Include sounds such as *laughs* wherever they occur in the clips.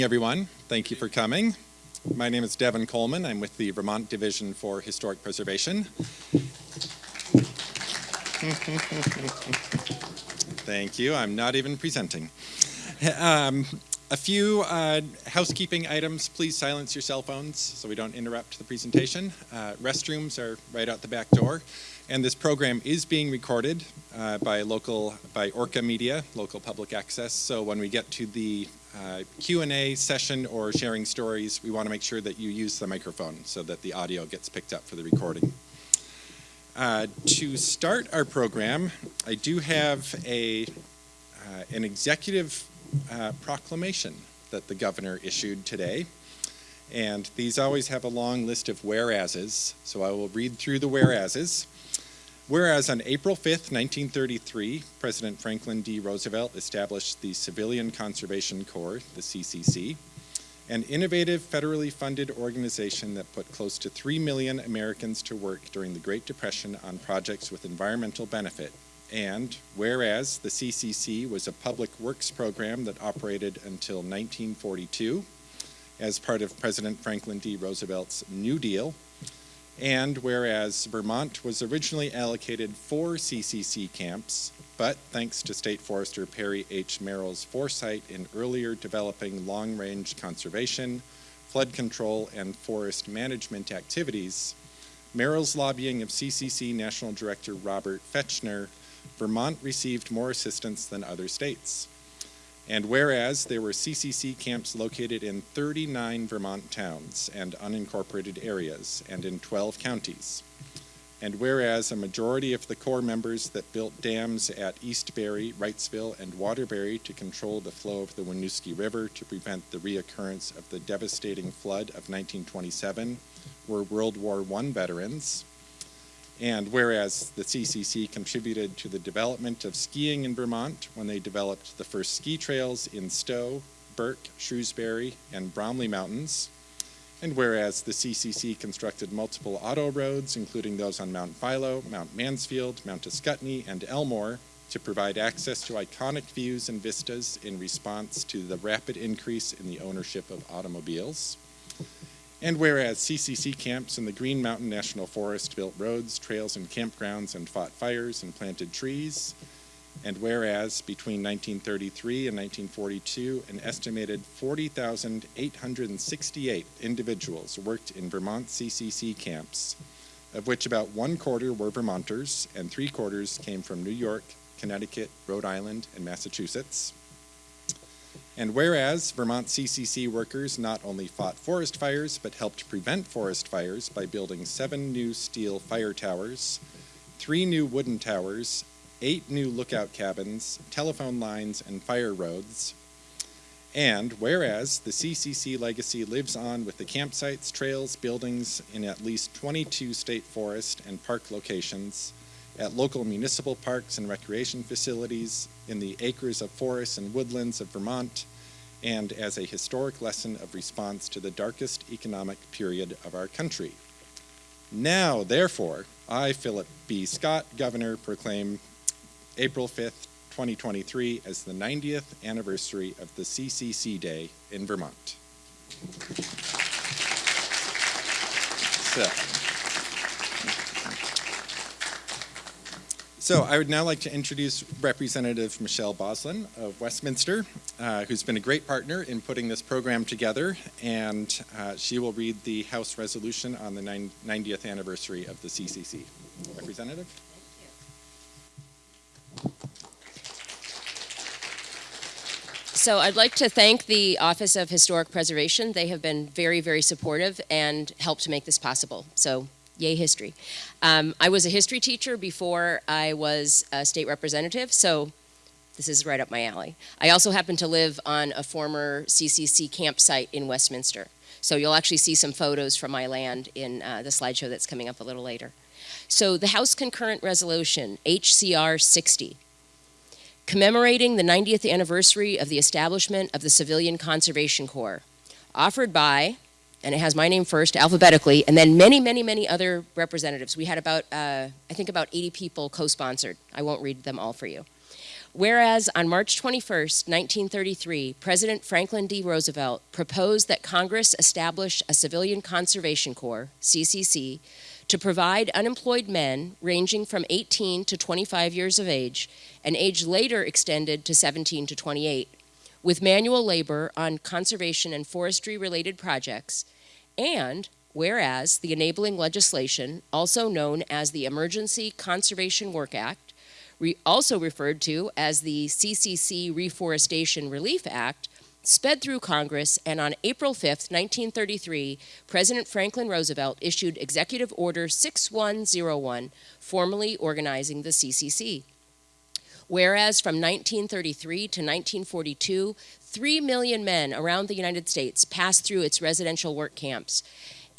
everyone. Thank you for coming. My name is Devin Coleman. I'm with the Vermont Division for Historic Preservation. *laughs* Thank you. I'm not even presenting. Um, a few uh, housekeeping items. Please silence your cell phones so we don't interrupt the presentation. Uh, restrooms are right out the back door. And this program is being recorded uh, by local, by Orca Media, local public access. So when we get to the uh, Q&A session or sharing stories, we want to make sure that you use the microphone so that the audio gets picked up for the recording. Uh, to start our program, I do have a, uh, an executive uh, proclamation that the governor issued today. And these always have a long list of whereases, so I will read through the whereases. Whereas on April 5th, 1933, President Franklin D. Roosevelt established the Civilian Conservation Corps, the CCC, an innovative federally funded organization that put close to 3 million Americans to work during the Great Depression on projects with environmental benefit. And whereas the CCC was a public works program that operated until 1942 as part of President Franklin D. Roosevelt's New Deal, and whereas Vermont was originally allocated four CCC camps, but thanks to State Forester Perry H. Merrill's foresight in earlier developing long-range conservation, flood control, and forest management activities, Merrill's lobbying of CCC National Director Robert Fechner, Vermont received more assistance than other states. And whereas there were CCC camps located in 39 Vermont towns and unincorporated areas and in 12 counties, and whereas a majority of the Corps members that built dams at East Barre, Wrightsville, and Waterbury to control the flow of the Winooski River to prevent the reoccurrence of the devastating flood of 1927 were World War I veterans, and whereas the CCC contributed to the development of skiing in Vermont when they developed the first ski trails in Stowe, Burke, Shrewsbury, and Bromley Mountains, and whereas the CCC constructed multiple auto roads, including those on Mount Philo, Mount Mansfield, Mount Ascutney, and Elmore, to provide access to iconic views and vistas in response to the rapid increase in the ownership of automobiles. And whereas CCC camps in the Green Mountain National Forest built roads, trails, and campgrounds and fought fires and planted trees, and whereas between 1933 and 1942, an estimated 40,868 individuals worked in Vermont CCC camps, of which about one quarter were Vermonters and three quarters came from New York, Connecticut, Rhode Island, and Massachusetts. And whereas Vermont CCC workers not only fought forest fires, but helped prevent forest fires by building seven new steel fire towers, three new wooden towers, eight new lookout cabins, telephone lines, and fire roads. And whereas the CCC legacy lives on with the campsites, trails, buildings in at least 22 state forest and park locations, at local municipal parks and recreation facilities, in the acres of forests and woodlands of Vermont, and as a historic lesson of response to the darkest economic period of our country. Now, therefore, I, Philip B. Scott, Governor, proclaim April 5th, 2023 as the 90th anniversary of the CCC Day in Vermont. So. So I would now like to introduce Representative Michelle Bos-Lun of Westminster, uh, who's been a great partner in putting this program together, and uh, she will read the House resolution on the 90th anniversary of the CCC. Representative? Thank you. So I'd like to thank the Office of Historic Preservation. They have been very, very supportive and helped to make this possible. So yay history. Um, I was a history teacher before I was a state representative, so this is right up my alley. I also happen to live on a former CCC campsite in Westminster. So you'll actually see some photos from my land in uh, the slideshow that's coming up a little later. So the House Concurrent Resolution, HCR 60, commemorating the 90th anniversary of the establishment of the Civilian Conservation Corps, offered by and it has my name first alphabetically, and then many, many, many other representatives. We had about, uh, I think about 80 people co-sponsored. I won't read them all for you. Whereas on March 21st, 1933, President Franklin D. Roosevelt proposed that Congress establish a Civilian Conservation Corps, CCC, to provide unemployed men ranging from 18 to 25 years of age, an age later extended to 17 to 28, with manual labor on conservation and forestry related projects, and whereas the enabling legislation, also known as the Emergency Conservation Work Act, re- also referred to as the CCC Reforestation Relief Act, sped through Congress, and on April 5, 1933, President Franklin Roosevelt issued Executive Order 6101, formally organizing the CCC. Whereas from 1933 to 1942, 3 million men around the United States passed through its residential work camps.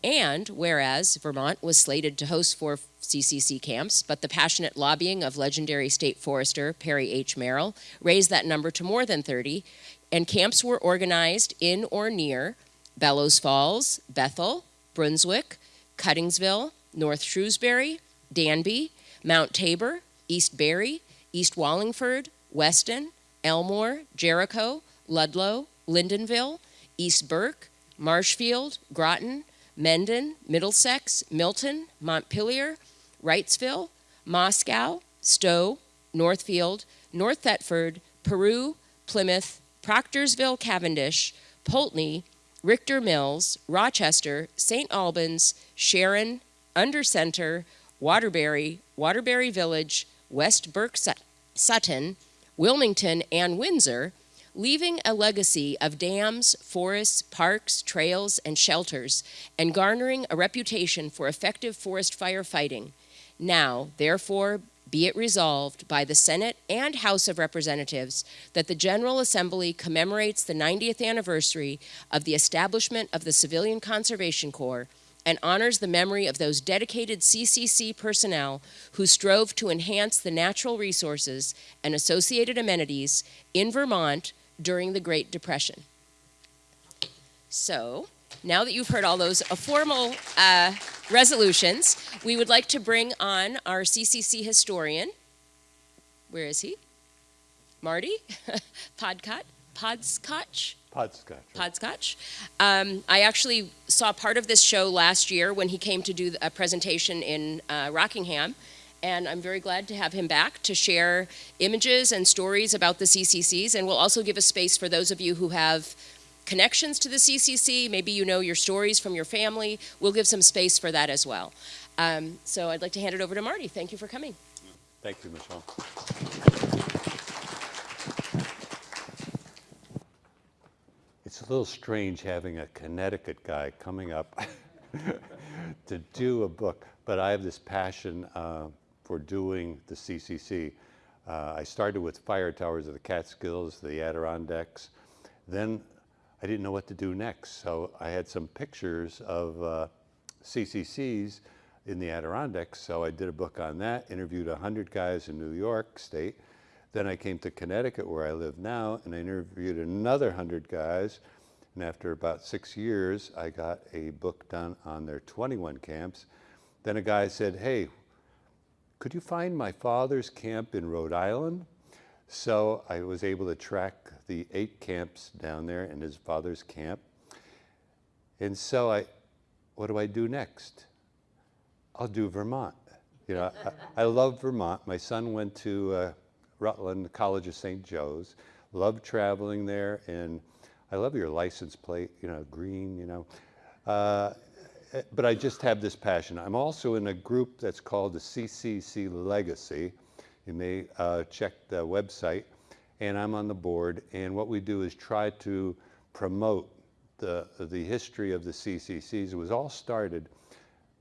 And whereas Vermont was slated to host four CCC camps, but the passionate lobbying of legendary state forester Perry H. Merrill raised that number to more than 30, and camps were organized in or near Bellows Falls, Bethel, Brunswick, Cuttingsville, North Shrewsbury, Danby, Mount Tabor, East Barre, East Wallingford, Weston, Elmore, Jericho, Ludlow, Lyndonville, East Burke, Marshfield, Groton, Mendon, Middlesex, Milton, Montpelier, Wrightsville, Moscow, Stowe, Northfield, North Thetford, Peru, Plymouth, Proctorsville, Cavendish, Poultney, Ricker Mills, Rochester, St. Albans, Sharon, Under Center, Waterbury, Waterbury Village, West Burke Sutton, Wilmington, and Windsor, leaving a legacy of dams, forests, parks, trails, and shelters, and garnering a reputation for effective forest fire fighting. Now, therefore, be it resolved by the Senate and House of Representatives that the General Assembly commemorates the 90th anniversary of the establishment of the Civilian Conservation Corps and honors the memory of those dedicated CCC personnel who strove to enhance the natural resources and associated amenities in Vermont during the Great Depression. So, now that you've heard all those formal uh, resolutions, we would like to bring on our CCC historian. Where is he? Marty *laughs* Podcott. Podskoch? Podskoch. Podskoch. Um, I actually saw part of this show last year when he came to do a presentation in uh, Rockingham, and I'm very glad to have him back to share images and stories about the CCCs, and we'll also give a space for those of you who have connections to the CCC. Maybe you know your stories from your family. We'll give some space for that as well. Um, so I'd like to hand it over to Marty. Thank you for coming. Thank you, Michelle. It's a little strange having a Connecticut guy coming up *laughs* to do a book, but I have this passion uh, for doing the CCC. Uh, I started with fire towers of the Catskills, the Adirondacks. Then I didn't know what to do next, so I had some pictures of uh, CCCs in the Adirondacks, so I did a book on that, interviewed 100 guys in New York State. Then I came to Connecticut, where I live now, and I interviewed another 100 guys. And after about six years, I got a book done on their 21 camps. Then a guy said, Hey, could you find my father's camp in Rhode Island? So I was able to track the eight camps down there and his father's camp. And so I, what do I do next? I'll do Vermont. You know, I, I love Vermont. My son went to uh, Rutland College of St. Joe's. Loved traveling there, and I love your license plate. You know, green. You know, uh, but I just have this passion. I'm also in a group that's called the CCC Legacy. You may uh, check the website, and I'm on the board. And what we do is try to promote the the history of the CCCs. It was all started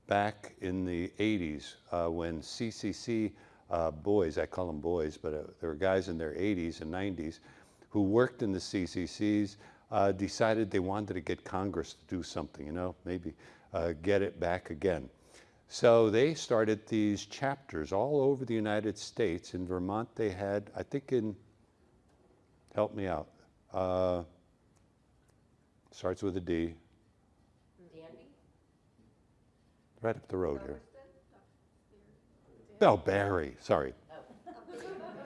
back in the 80s uh, when CCC uh, boys, I call them boys, but uh, there were guys in their 80s and 90s who worked in the CCCs, uh, decided they wanted to get Congress to do something, you know, maybe uh, get it back again. So they started these chapters all over the United States. In Vermont, they had, I think in, help me out, uh, starts with a D, right up the road here. No, Barre, sorry.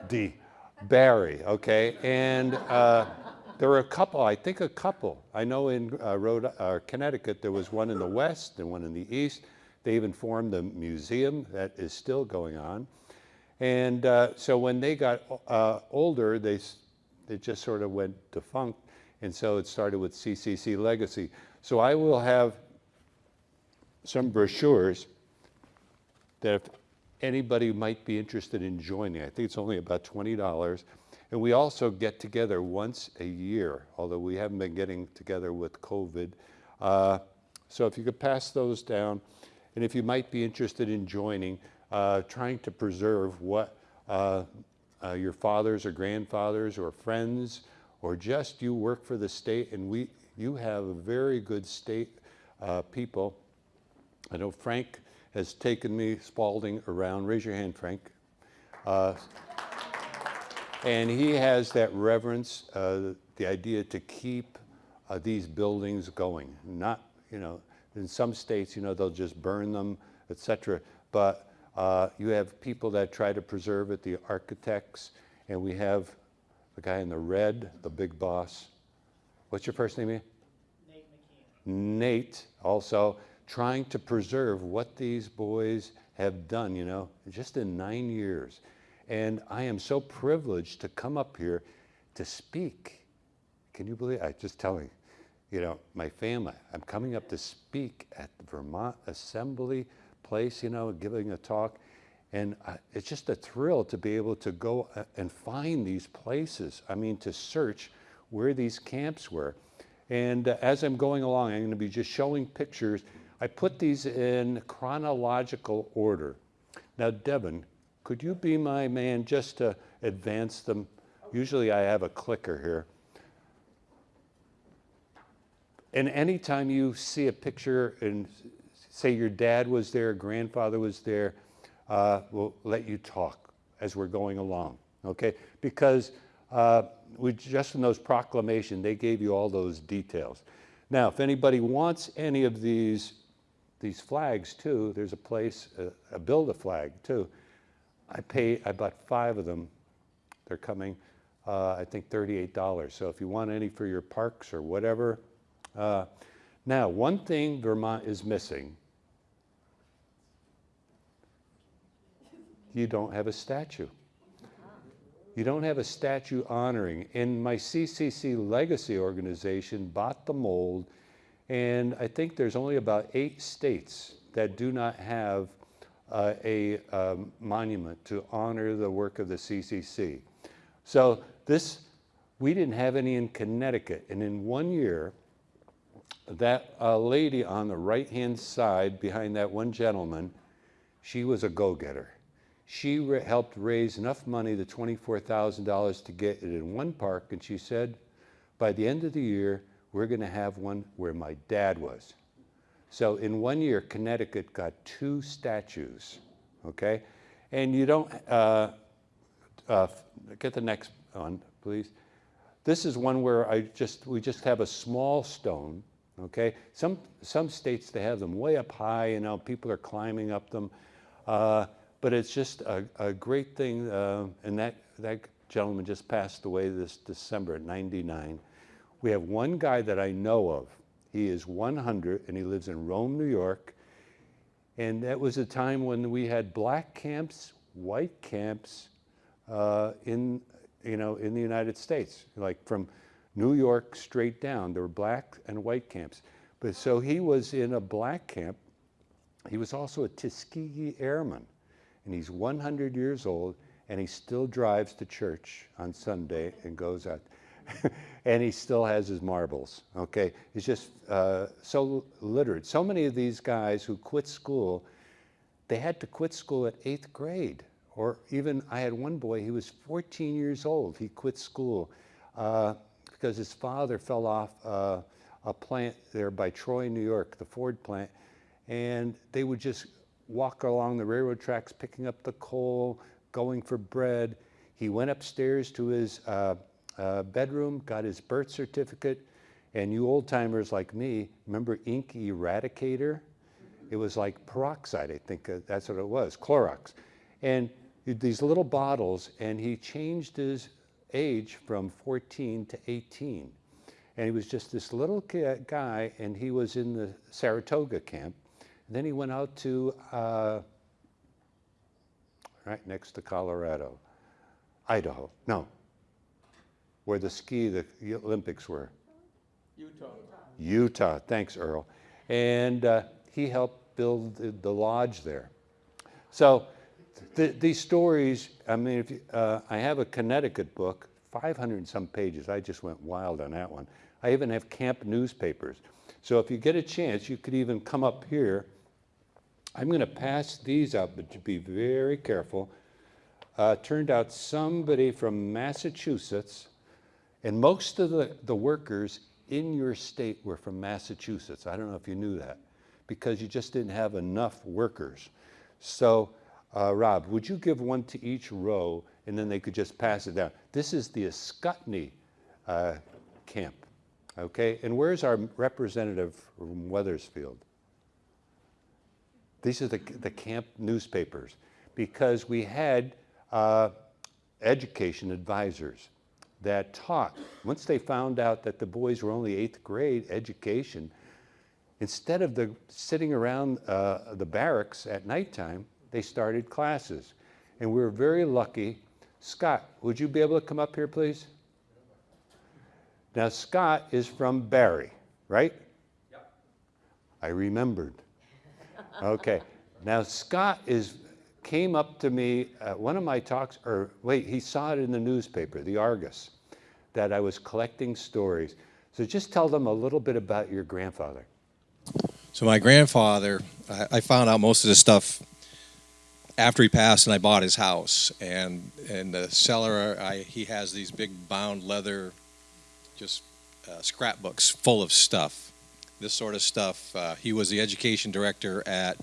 D. Barre, okay? And uh, there were a couple, I think a couple. I know in uh, Rhode, uh, Connecticut, there was one in the west and one in the east. They even formed a museum that is still going on. And uh, so when they got uh, older, they, they just sort of went defunct. And so it started with CCC Legacy. So I will have some brochures that if anybody might be interested in joining, I think it's only about $20. And we also get together once a year, although we haven't been getting together with COVID. Uh, so if you could pass those down, and if you might be interested in joining, uh, trying to preserve what uh, uh, your fathers or grandfathers or friends, or just you work for the state, and we, you have a very good state uh, people I know Frank has taken me, Spalding, around. Raise your hand, Frank. And he has that reverence, uh, the idea to keep uh, these buildings going. Not, you know, in some states, you know, they'll just burn them, etc. But uh, you have people that try to preserve it, the architects, and we have the guy in the red, the big boss. What's your first name? Ian? Nate also trying to preserve what these boys have done, you know, just in nine years. And I am so privileged to come up here to speak. Can you believe? I just telling, you know, my family. I'm coming up to speak at the Vermont Assembly place, you know, giving a talk. And it's just a thrill to be able to go uh, and find these places. I mean, to search where these camps were. And uh, as I'm going along, I'm going to be just showing pictures. I put these in chronological order. Now, Devin, could you be my man just to advance them? Usually I have a clicker here. And anytime you see a picture and say your dad was there, grandfather was there, uh, we'll let you talk as we're going along, okay? Because uh, we just in those proclamation, they gave you all those details. Now, if anybody wants any of these these flags too, there's a place, uh, a build a flag too. I pay, I bought five of them. They're coming, uh, I think $38. So if you want any for your parks or whatever. Uh, now, one thing Vermont is missing, you don't have a statue. You don't have a statue honoring. And my CCC Legacy organization bought the mold, and I think there's only about eight states that do not have uh, a um, monument to honor the work of the CCC. So this, we didn't have any in Connecticut, and in one year, that uh, lady on the right-hand side behind that one gentleman, she was a go-getter. She helped raise enough money, the $24,000, to get it in one park, and she said, by the end of the year, we're going to have one where my dad was. So in one year, Connecticut got two statues, okay? And you don't, uh, uh, get the next one, please. This is one where I just, we just have a small stone, okay? Some, some states, they have them way up high, you know, people are climbing up them. Uh, but it's just a, a great thing, uh, and that, that gentleman just passed away this December at 99. We have one guy that I know of. He is 100 and he lives in Rome, New York. And that was a time when we had black camps, white camps uh, in, you know, in the United States, like from New York straight down. There were black and white camps. But so he was in a black camp. He was also a Tuskegee Airman. And he's 100 years old and he still drives to church on Sunday and goes out. *laughs* and he still has his marbles, okay? He's just uh, so literate. So many of these guys who quit school, they had to quit school at eighth grade. Or even, I had one boy, he was 14 years old. He quit school uh, because his father fell off uh, a plant there by Troy, New York, the Ford plant. And they would just walk along the railroad tracks picking up the coal, going for bread. He went upstairs to his uh, bedroom, got his birth certificate, and you old timers like me remember ink eradicator? It was like peroxide, I think uh, that's what it was, Clorox. And these little bottles, and he changed his age from 14 to 18. And he was just this little guy, and he was in the Saratoga camp. And then he went out to, uh, right next to Colorado, Idaho, no, where the ski, the Olympics were. Utah. Utah, thanks, Earl. And uh, he helped build the, the lodge there. So th- these stories, I mean, if you, uh, I have a Connecticut book, 500 and some pages. I just went wild on that one. I even have camp newspapers. So if you get a chance, you could even come up here. I'm going to pass these out, but to be very careful. Uh, turned out somebody from Massachusetts, and most of the, the workers in your state were from Massachusetts. I don't know if you knew that, because you just didn't have enough workers. So, uh, Rob, would you give one to each row, and then they could just pass it down? This is the Ascutney uh, camp, okay? And where's our representative from Weathersfield? These are the, the camp newspapers because we had uh, education advisors that taught. Once they found out that the boys were only eighth grade education, instead of the sitting around uh, the barracks at nighttime, they started classes. And we were very lucky. Scott, would you be able to come up here, please? Now, Scott is from Barre, right? Yep. I remembered. Okay. Now, Scott is, came up to me at one of my talks, or wait, he saw it in the newspaper, the Argus, that I was collecting stories. So just tell them a little bit about your grandfather. So my grandfather, I, found out most of this stuff after he passed, and I bought his house. And in the cellar, I, he has these big bound leather, just uh, scrapbooks full of stuff. This sort of stuff. Uh, he was the education director at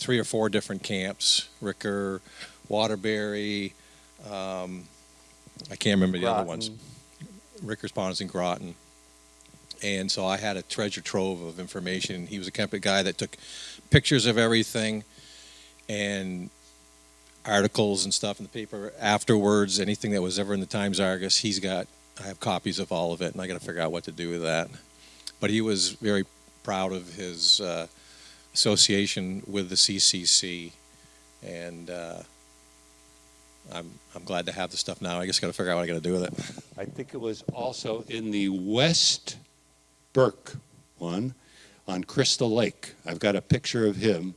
three or four different camps: Ricker, Waterbury. Um, I can't remember the other ones. Ricker's Ponds and Groton. And so I had a treasure trove of information. He was a camping guy that took pictures of everything and articles and stuff in the paper afterwards. Anything that was ever in the Times Argus, he's got. I have copies of all of it, and I got to figure out what to do with that. But he was very proud of his uh, association with the CCC, and uh, I'm I'm glad to have the stuff now. I just got to figure out what I got to do with it. I think it was also in the West Burke one on Crystal Lake. I've got a picture of him.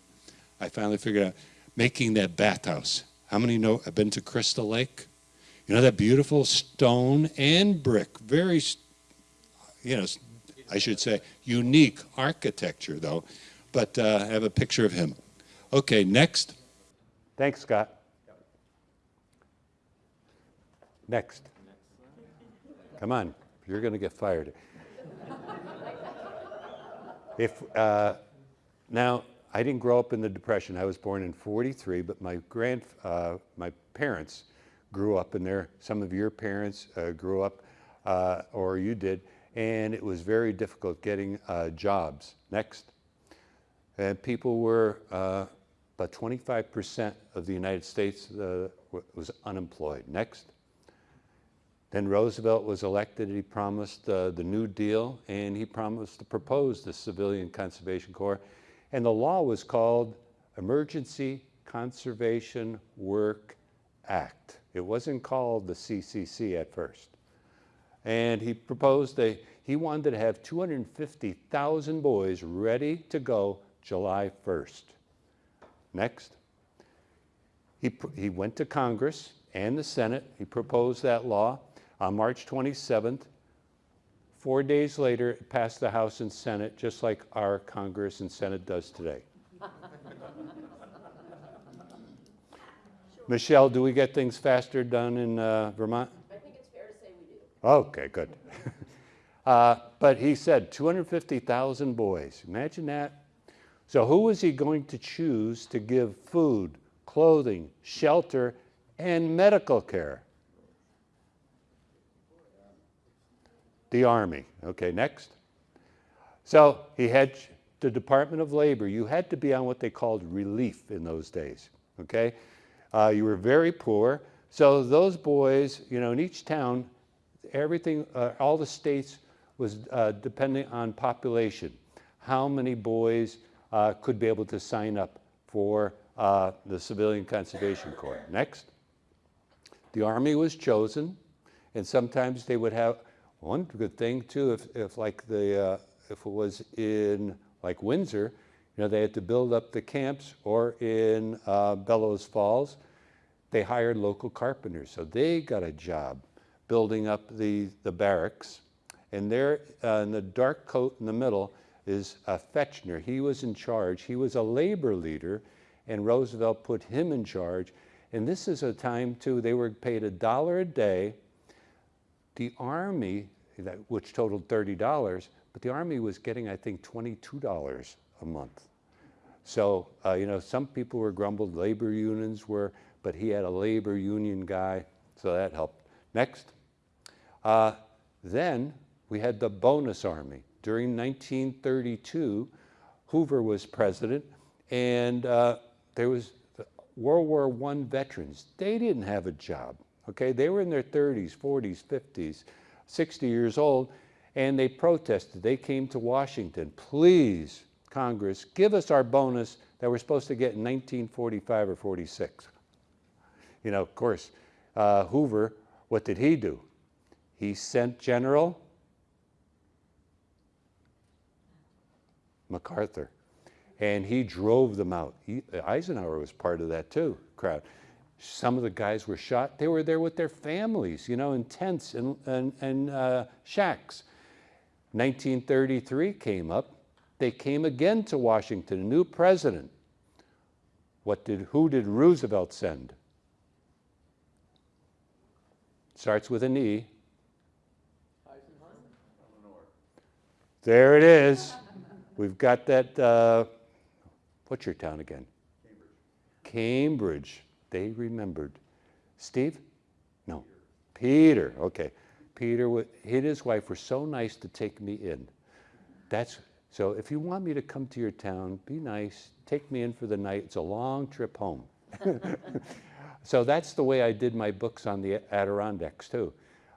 I finally figured out making that bathhouse. How many know I've been to Crystal Lake? You know that beautiful stone and brick, very, you know, I should say unique architecture though. But uh, I have a picture of him. Okay, next. Thanks, Scott. Next. Come on, you're going to get fired. If, uh, now, I didn't grow up in the Depression. I was born in 43, but my grand, uh, my parents grew up in there. Some of your parents uh, grew up, uh, or you did, and it was very difficult getting uh, jobs. Next. And people were, uh, about 25% of the United States uh, was unemployed. Next. Then Roosevelt was elected. He promised uh, the New Deal, and he promised to propose the Civilian Conservation Corps. And the law was called Emergency Conservation Work Act. It wasn't called the CCC at first. And he proposed a, he wanted to have 250,000 boys ready to go July 1st. Next. He, he went to Congress and the Senate. He proposed that law on March 27th. Four days later, it passed the House and Senate, just like our Congress and Senate does today. *laughs* Michelle, do we get things faster done in uh, Vermont? I think it's fair to say we do. Okay, good. *laughs* uh, but he said 250,000 boys. Imagine that. So, who was he going to choose to give food, clothing, shelter, and medical care? The Army. Okay, next. So, he had the Department of Labor. You had to be on what they called relief in those days. Okay? Uh, you were very poor. So those boys, you know, in each town, everything, uh, all the states was uh, depending on population. How many boys uh, could be able to sign up for uh, the Civilian Conservation Corps? Next. The Army was chosen, and sometimes they would have one good thing too. If, if like the uh, if it was in like Windsor, you know, they had to build up the camps, or in uh, Bellows Falls, they hired local carpenters, so they got a job building up the the barracks. And there, uh, in the dark coat in the middle, is a Fechner. He was in charge. He was a labor leader, and Roosevelt put him in charge. And this is a time too, they were paid a dollar a day. The Army, that, which totaled $30, but the Army was getting, I think, $22 a month. So, uh, you know, some people were grumbled, labor unions were, but he had a labor union guy, so that helped. Next. Uh, then we had the bonus army. During 1932, Hoover was president, and uh, there was World War I veterans. They didn't have a job, okay? They were in their 30s, 40s, 50s, 60 years old, and they protested. They came to Washington, please, Congress, give us our bonus that we're supposed to get in 1945 or 46. You know, of course, uh, Hoover, what did he do? He sent General MacArthur, and he drove them out. He, Eisenhower was part of that too, crowd. Some of the guys were shot. They were there with their families, you know, in tents and, and, and uh, shacks. 1933 came up. They came again to Washington, a new president. What did, who did Roosevelt send? Starts with an E. There it is. We've got that, uh, what's your town again? Cambridge. Cambridge. They remembered. Steve? No. Peter. Okay. Peter, he and his wife were so nice to take me in. That's so. If you want me to come to your town, be nice. Take me in for the night. It's a long trip home. *laughs* so that's the way I did my books on the Adirondacks too.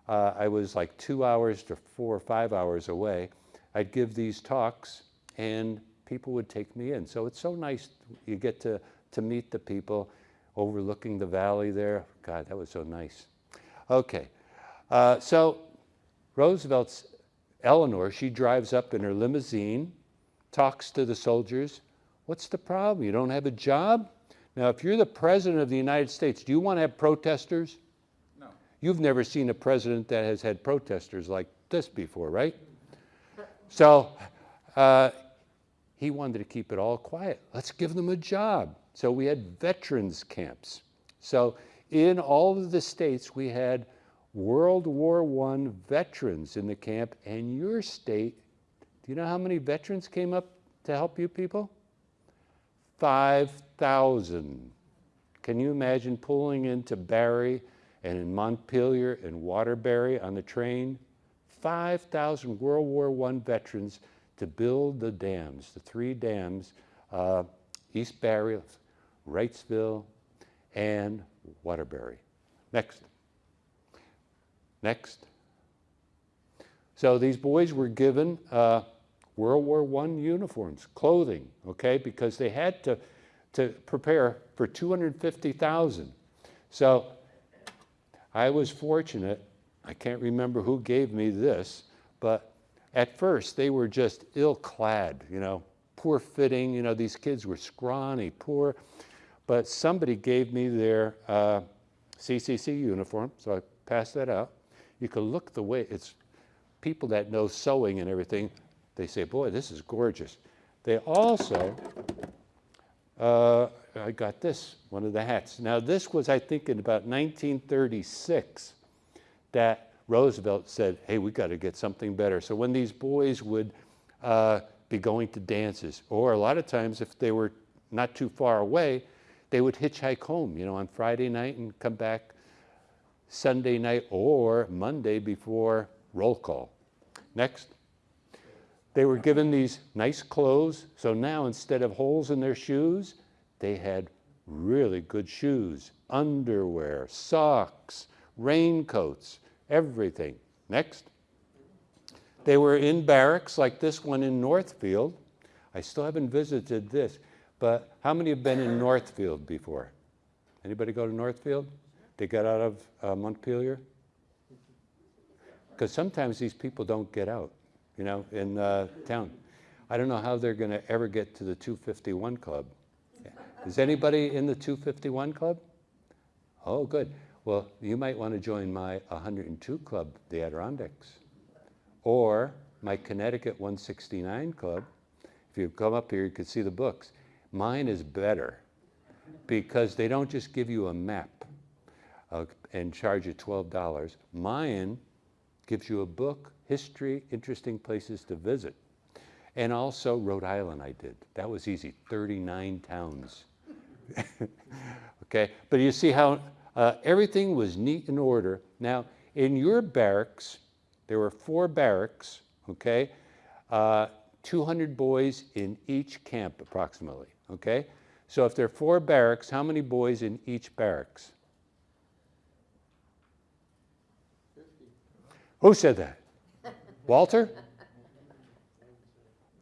Uh, I was like two hours to four or five hours away. I'd give these talks, and people would take me in. So it's so nice. You get to to meet the people overlooking the valley there. God, that was so nice. Okay. Uh, so Roosevelt's Eleanor, she drives up in her limousine, talks to the soldiers. What's the problem? You don't have a job? Now, if you're the president of the United States, do you want to have protesters? No. You've never seen a president that has had protesters like this before, right? So uh, he wanted to keep it all quiet. Let's give them a job. So we had veterans camps. So in all of the states, we had World War I veterans in the camp, and your state, do you know how many veterans came up to help you people? 5,000. Can you imagine pulling into Barre and in Montpelier and Waterbury on the train? 5,000 World War I veterans to build the dams, the three dams, uh, East Barre, Wrightsville, and Waterbury. Next. Next. So these boys were given uh, World War I uniforms, clothing, okay, because they had to, to prepare for 250,000. So I was fortunate, I can't remember who gave me this, but at first they were just ill clad, you know, poor fitting, you know, these kids were scrawny, poor, but somebody gave me their uh, CCC uniform, so I passed that out. You can look the way, it's people that know sewing and everything, they say, boy, this is gorgeous. They also, uh, I got this, one of the hats. Now this was, I think, in about 1936 that Roosevelt said, hey, we got to get something better. So when these boys would uh, be going to dances, or a lot of times if they were not too far away, they would hitchhike home, you know, on Friday night and come back Sunday night or Monday before roll call. Next. They were given these nice clothes, so now instead of holes in their shoes, they had really good shoes, underwear, socks, raincoats, everything. Next. They were in barracks like this one in Northfield. I still haven't visited this, but how many have been in Northfield before? Anybody go to Northfield? They got out of uh, Montpelier? Because sometimes these people don't get out, you know, in uh, town. I don't know how they're going to ever get to the 251 Club. Is anybody in the 251 Club? Oh, good. Well, you might want to join my 102 Club, the Adirondacks, or my Connecticut 169 Club. If you come up here, you can see the books. Mine is better because they don't just give you a map uh, and charge you $12. Mine gives you a book, history, interesting places to visit. And also Rhode Island I did. That was easy, 39 towns. *laughs* okay, but you see how uh, everything was neat and order. Now, in your barracks, there were four barracks, okay? Uh, 200 boys in each camp approximately, okay? So if there are four barracks, how many boys in each barracks? 50. Who said that? *laughs* Walter?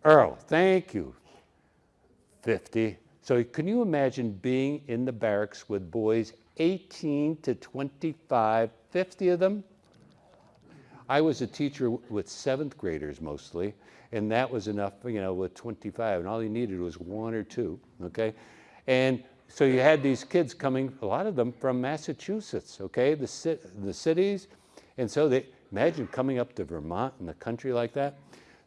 Earl, thank you. 50. So can you imagine being in the barracks with boys 18 to 25, 50 of them? I was a teacher with seventh graders mostly, and that was enough, you know, with 25, and all you needed was one or two, okay? And so you had these kids coming, a lot of them from Massachusetts, okay, the, ci- the cities, and so they, imagine coming up to Vermont in the country like that.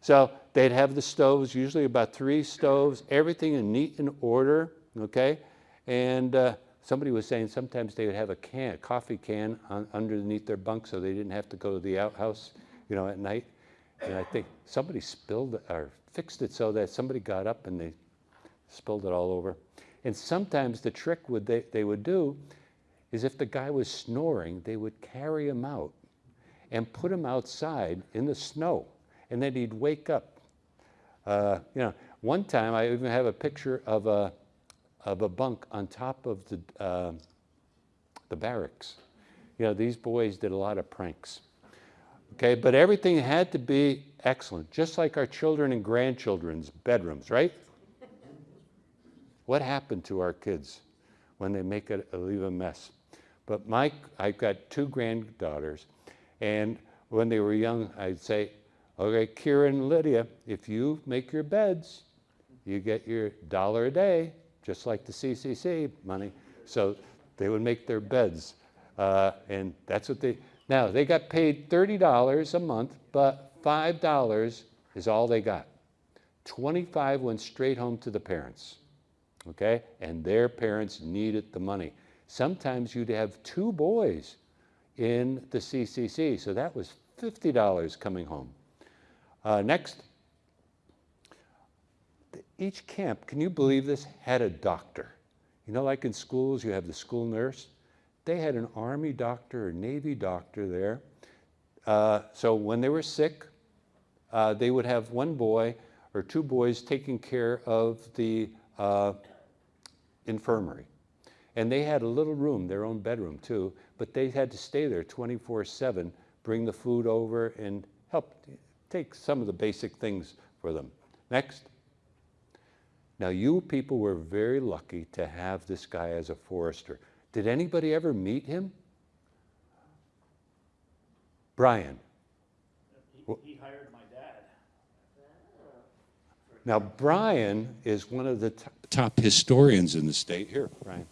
So they'd have the stoves, usually about three stoves, everything in neat and order, okay? And uh, somebody was saying sometimes they would have a can, a coffee can on, underneath their bunk so they didn't have to go to the outhouse, you know, at night. And I think somebody spilled or fixed it so that somebody got up and they spilled it all over. And sometimes the trick would they, they would do is if the guy was snoring, they would carry him out and put him outside in the snow and then he'd wake up. Uh, you know, one time I even have a picture of a, of a bunk on top of the, uh, the barracks. You know, these boys did a lot of pranks. Okay, but everything had to be excellent, just like our children and grandchildren's bedrooms, right? What happened to our kids when they make it leave a mess? But Mike, I've got two granddaughters, and when they were young, I'd say, Okay, Kira and Lydia, if you make your beds, you get your dollar a day, just like the CCC money. So they would make their beds. Uh, and that's what they, now they got paid $30 a month, but $5 is all they got. 25 went straight home to the parents, okay? And their parents needed the money. Sometimes you'd have two boys in the CCC, so that was $50 coming home. Uh, next. Each camp, can you believe this, had a doctor. You know, like in schools, you have the school nurse. They had an Army doctor or Navy doctor there. Uh, so when they were sick, uh, they would have one boy or two boys taking care of the uh, infirmary. And they had a little room, their own bedroom too, but they had to stay there 24 7, bring the food over and help take some of the basic things for them. Next. Now, you people were very lucky to have this guy as a forester. Did anybody ever meet him? Brian. He, he hired my dad. Now, Brian is one of the t- top historians in the state. Here, Brian.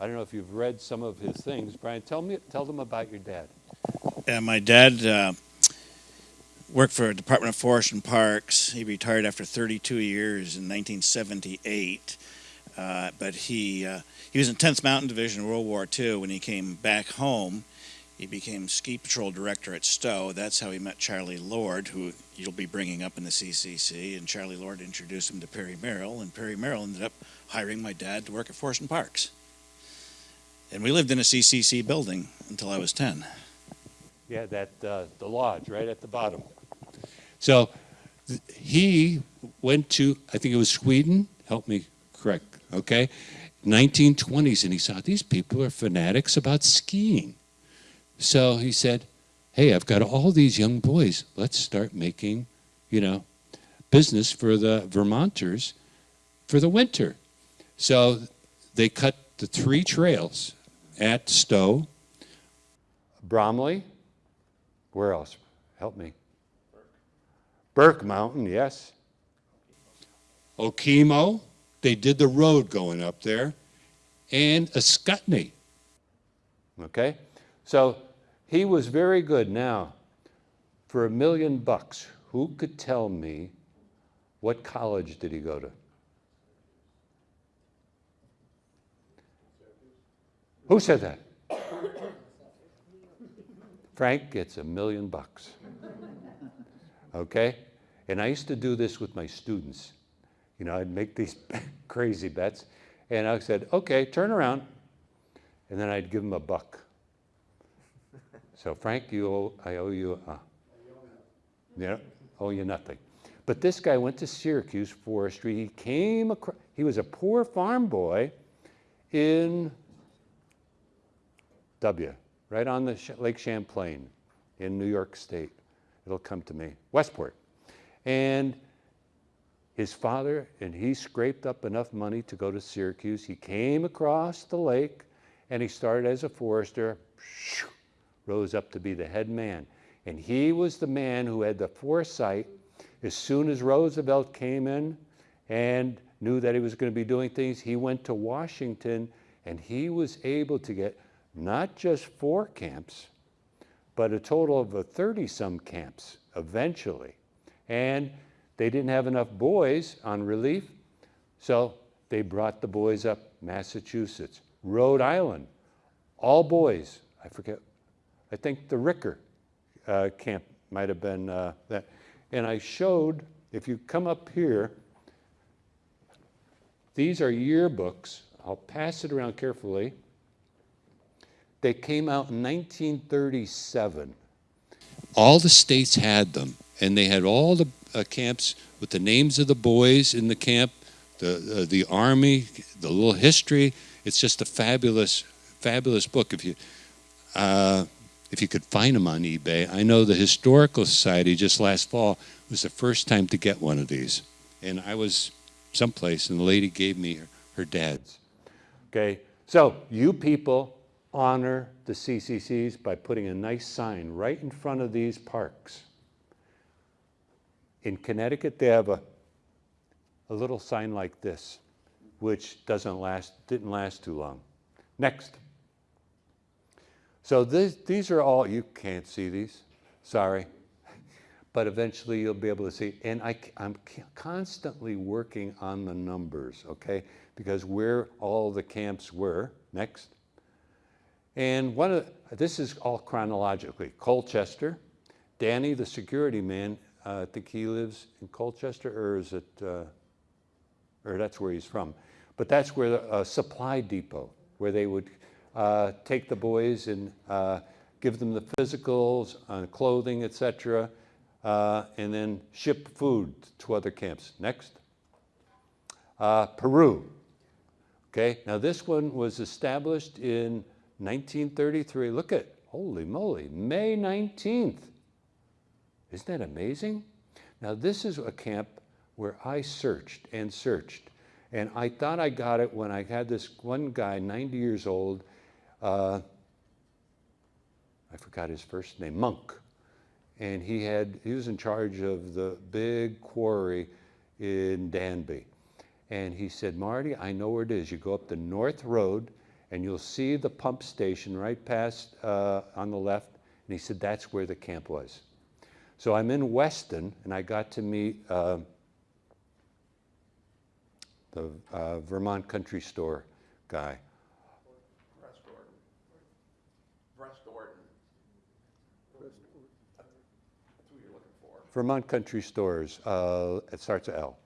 I don't know if you've read some of his things. Brian, tell me, tell them about your dad. Uh, my dad uh, worked for Department of Forest and Parks. He retired after 32 years in 1978. Uh, but he uh, he was in 10th Mountain Division in World War II. When he came back home, he became ski patrol director at Stowe. That's how he met Charlie Lord, who you'll be bringing up in the CCC. And Charlie Lord introduced him to Perry Merrill, and Perry Merrill ended up hiring my dad to work at Forest and Parks. And we lived in a CCC building until I was 10. Yeah, that uh, the lodge right at the bottom. So he went to, I think it was Sweden. Help me correct okay? 1920s, and he saw these people are fanatics about skiing. So he said, hey, I've got all these young boys. Let's start making, you know, business for the Vermonters for the winter. So they cut the three trails at Stowe, Bromley, where else? Help me. Burke Mountain, yes. Okemo, they did the road going up there, and Ascutney. Okay? So he was very good. Now, for a million bucks, who could tell me what college did he go to? Who said that? *coughs* Frank gets a million bucks. Okay? And I used to do this with my students. You know, I'd make these *laughs* crazy bets, and I said, okay, turn around. And then I'd give them a buck. So, Frank, you owe, I owe you, uh, yeah, owe you nothing. But this guy went to Syracuse Forestry. He came across, he was a poor farm boy in W, right on the Lake Champlain in New York State. It'll come to me, Westport. And his father, and he scraped up enough money to go to Syracuse. He came across the lake and he started as a forester, rose up to be the head man. And he was the man who had the foresight as soon as Roosevelt came in and knew that he was going to be doing things, he went to Washington and he was able to get not just four camps, but a total of 30 some camps eventually. And they didn't have enough boys on relief, so they brought the boys up Massachusetts, Rhode Island, all boys. I forget, I think the Ricker uh, camp might have been uh, that. And I showed, if you come up here, these are yearbooks. I'll pass it around carefully. They came out in 1937. All the states had them, and they had all the uh, camps with the names of the boys in the camp, the uh, the army, the little history. It's just a fabulous, fabulous book. If you uh, if you could find them on eBay, I know the Historical Society just last fall was the first time to get one of these, and I was someplace, and the lady gave me her, her dad's. Okay, so you people honor the CCCs by putting a nice sign right in front of these parks. In Connecticut, they have a, a little sign like this, which doesn't last, didn't last too long. Next. So this, these are all, you can't see these, sorry. *laughs* But eventually you'll be able to see. And I, am constantly working on the numbers, okay? Because where all the camps were, next. And one of the, this is all chronologically. Colchester, Danny, the security man, uh, I think he lives in Colchester, or is it, uh, or that's where he's from. But that's where the uh, supply depot, where they would uh, take the boys and uh, give them the physicals, uh, clothing, etc., and then ship food to other camps. Next. Peru. Okay, now this one was established in 1933. Look at, holy moly, May 19th. Isn't that amazing? Now, this is a camp where I searched and searched. And I thought I got it when I had this one guy, 90 years old. Uh, I forgot his first name, Monk. And he, had, he was in charge of the big quarry in Danby. And he said, Marty, I know where it is. You go up the North Road, and you'll see the pump station right past uh, on the left. And he said, that's where the camp was. So I'm in Weston, and I got to meet uh, the uh, Vermont Country Store guy. Vermont Country Stores, uh, it starts with L.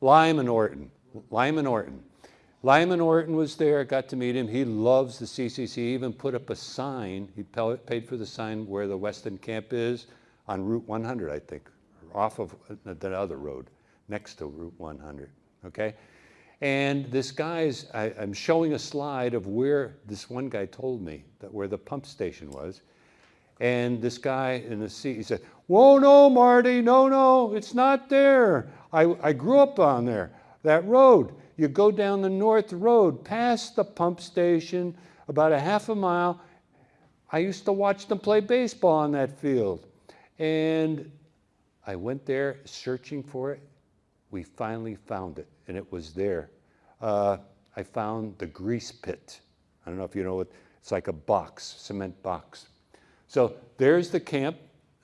Lyman Orton, Lyman Orton. Lyman Orton was there, got to meet him. He loves the CCC, he even put up a sign. He paid for the sign where the Weston camp is on Route 100, I think, off of uh, the other road, next to Route 100, okay? And this guy's, I, I'm showing a slide of where this one guy told me that where the pump station was. And this guy in the seat, he said, Whoa, no, Marty, no, no, it's not there. I, I grew up on there, that road. You go down the north road, past the pump station, about a half a mile. I used to watch them play baseball on that field. And I went there searching for it. We finally found it, and it was there. Uh, I found the grease pit. I don't know if you know what, it's like a box, cement box. So there's the camp,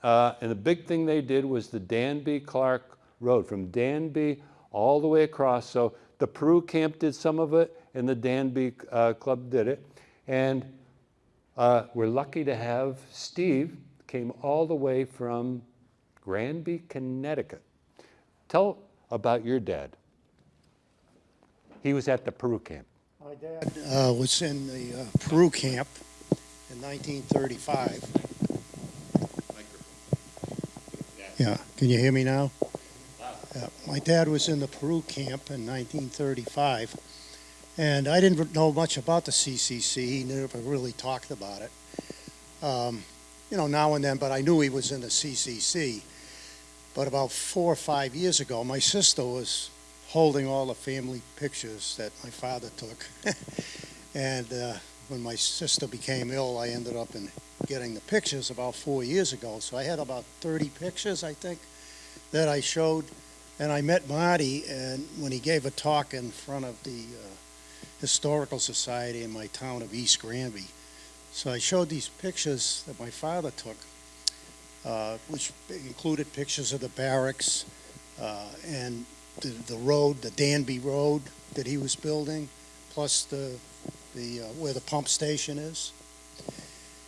uh, and the big thing they did was the Danby Clark Road from Danby all the way across. So the Peru camp did some of it, and the Danby uh, Club did it. And uh, we're lucky to have Steve came all the way from Granby, Connecticut. Tell about your dad. He was at the Peru camp. My dad uh, was in the uh, Peru camp in 1935. Yeah, can you hear me now? Yeah, my dad was in the Peru camp in 1935, and I didn't know much about the CCC. He never really talked about it. Um, you know, now and then, but I knew he was in the CCC. But about four or five years ago, my sister was holding all the family pictures that my father took. *laughs* and uh, when my sister became ill, I ended up in getting the pictures about four years ago. So I had about 30 pictures, I think, that I showed. And I met Marty, and when he gave a talk in front of the uh, Historical Society in my town of East Granby. So I showed these pictures that my father took, uh, which included pictures of the barracks uh, and the, the road, the Danby Road that he was building, plus the, the, uh, where the pump station is.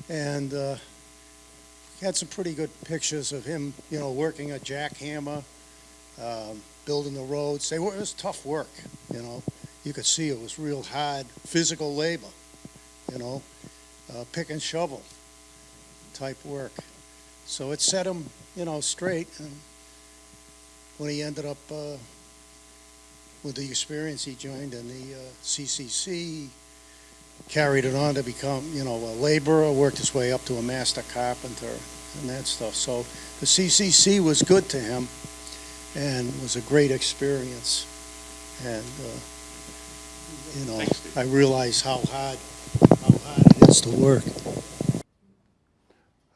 And, uh, had some pretty good pictures of him, you know, working a jackhammer, um, building the roads. They were, it was tough work, you know. You could see it was real hard physical labor, you know, uh, pick and shovel type work. So it set him, you know, straight. And when he ended up uh, with the experience, he joined in the uh, CCC, carried it on to become, you know, a laborer, worked his way up to a master carpenter and that stuff. So the CCC was good to him and was a great experience. And, uh, you know, I realize how hard, how hard it is to work.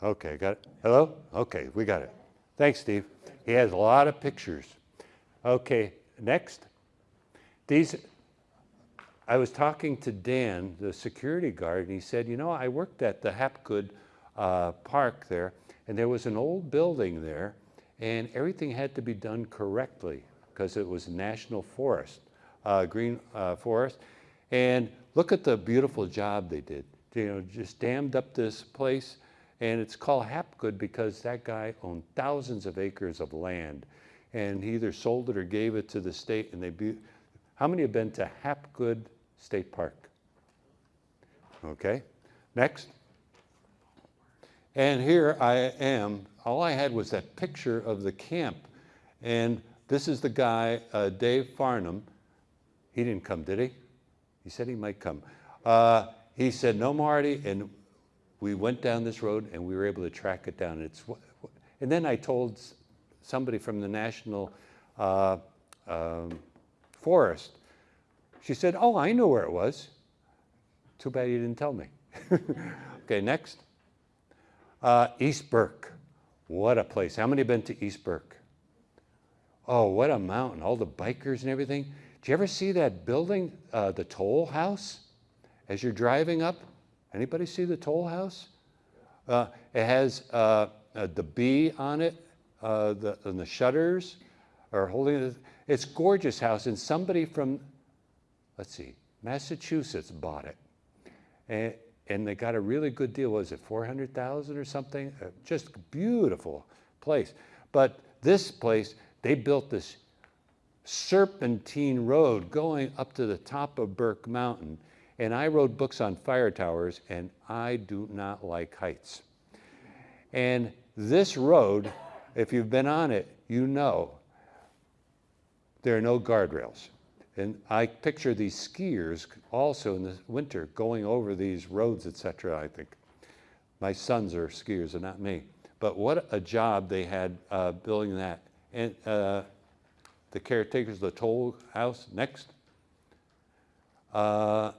Okay, got it? Hello? Okay, we got it. Thanks, Steve. He has a lot of pictures. Okay, next. These, I was talking to Dan, the security guard, and he said, you know, I worked at the Hapgood uh, Park there, and there was an old building there, and everything had to be done correctly because it was national forest, uh, green uh, forest. And look at the beautiful job they did. You know, just dammed up this place, and it's called Hapgood because that guy owned thousands of acres of land, and he either sold it or gave it to the state. And they, be- how many have been to Hapgood State Park? Okay, next. And here I am. All I had was that picture of the camp. And this is the guy, uh, Dave Farnham. He didn't come, did he? He said he might come. Uh, he said, No, Marty. And we went down this road and we were able to track it down. It's, and then I told somebody from the National uh, um, Forest. She said, Oh, I know where it was. Too bad you didn't tell me. *laughs* okay, next. Uh, East Burke. What a place. How many have been to East Burke? Oh, what a mountain. All the bikers and everything. Did you ever see that building, uh, the toll house, as you're driving up? Anybody see the toll house? Uh, it has uh, uh, the B on it, uh, the, and the shutters are holding it. It's gorgeous house, and somebody from, let's see, Massachusetts bought it. And, and they got a really good deal. Was it 400,000 or something? Uh, just beautiful place. But this place, they built this serpentine road going up to the top of Burke Mountain. And I wrote books on fire towers, and I do not like heights. And this road, if you've been on it, you know there are no guardrails. And I picture these skiers also in the winter going over these roads, etc. I think my sons are skiers and not me. But what a job they had uh, building that. And uh, the caretakers the toll house next. Uh,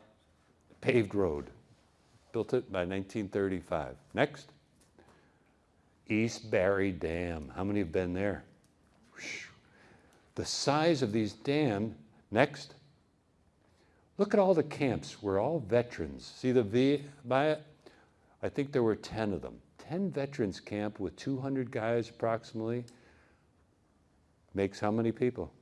paved road, built it by 1935. Next. East Barre Dam. How many have been there? The size of these dams. Next. Look at all the camps. We're all veterans. See the V? I think there were 10 of them. 10 veterans camp with 200 guys approximately. Makes how many people?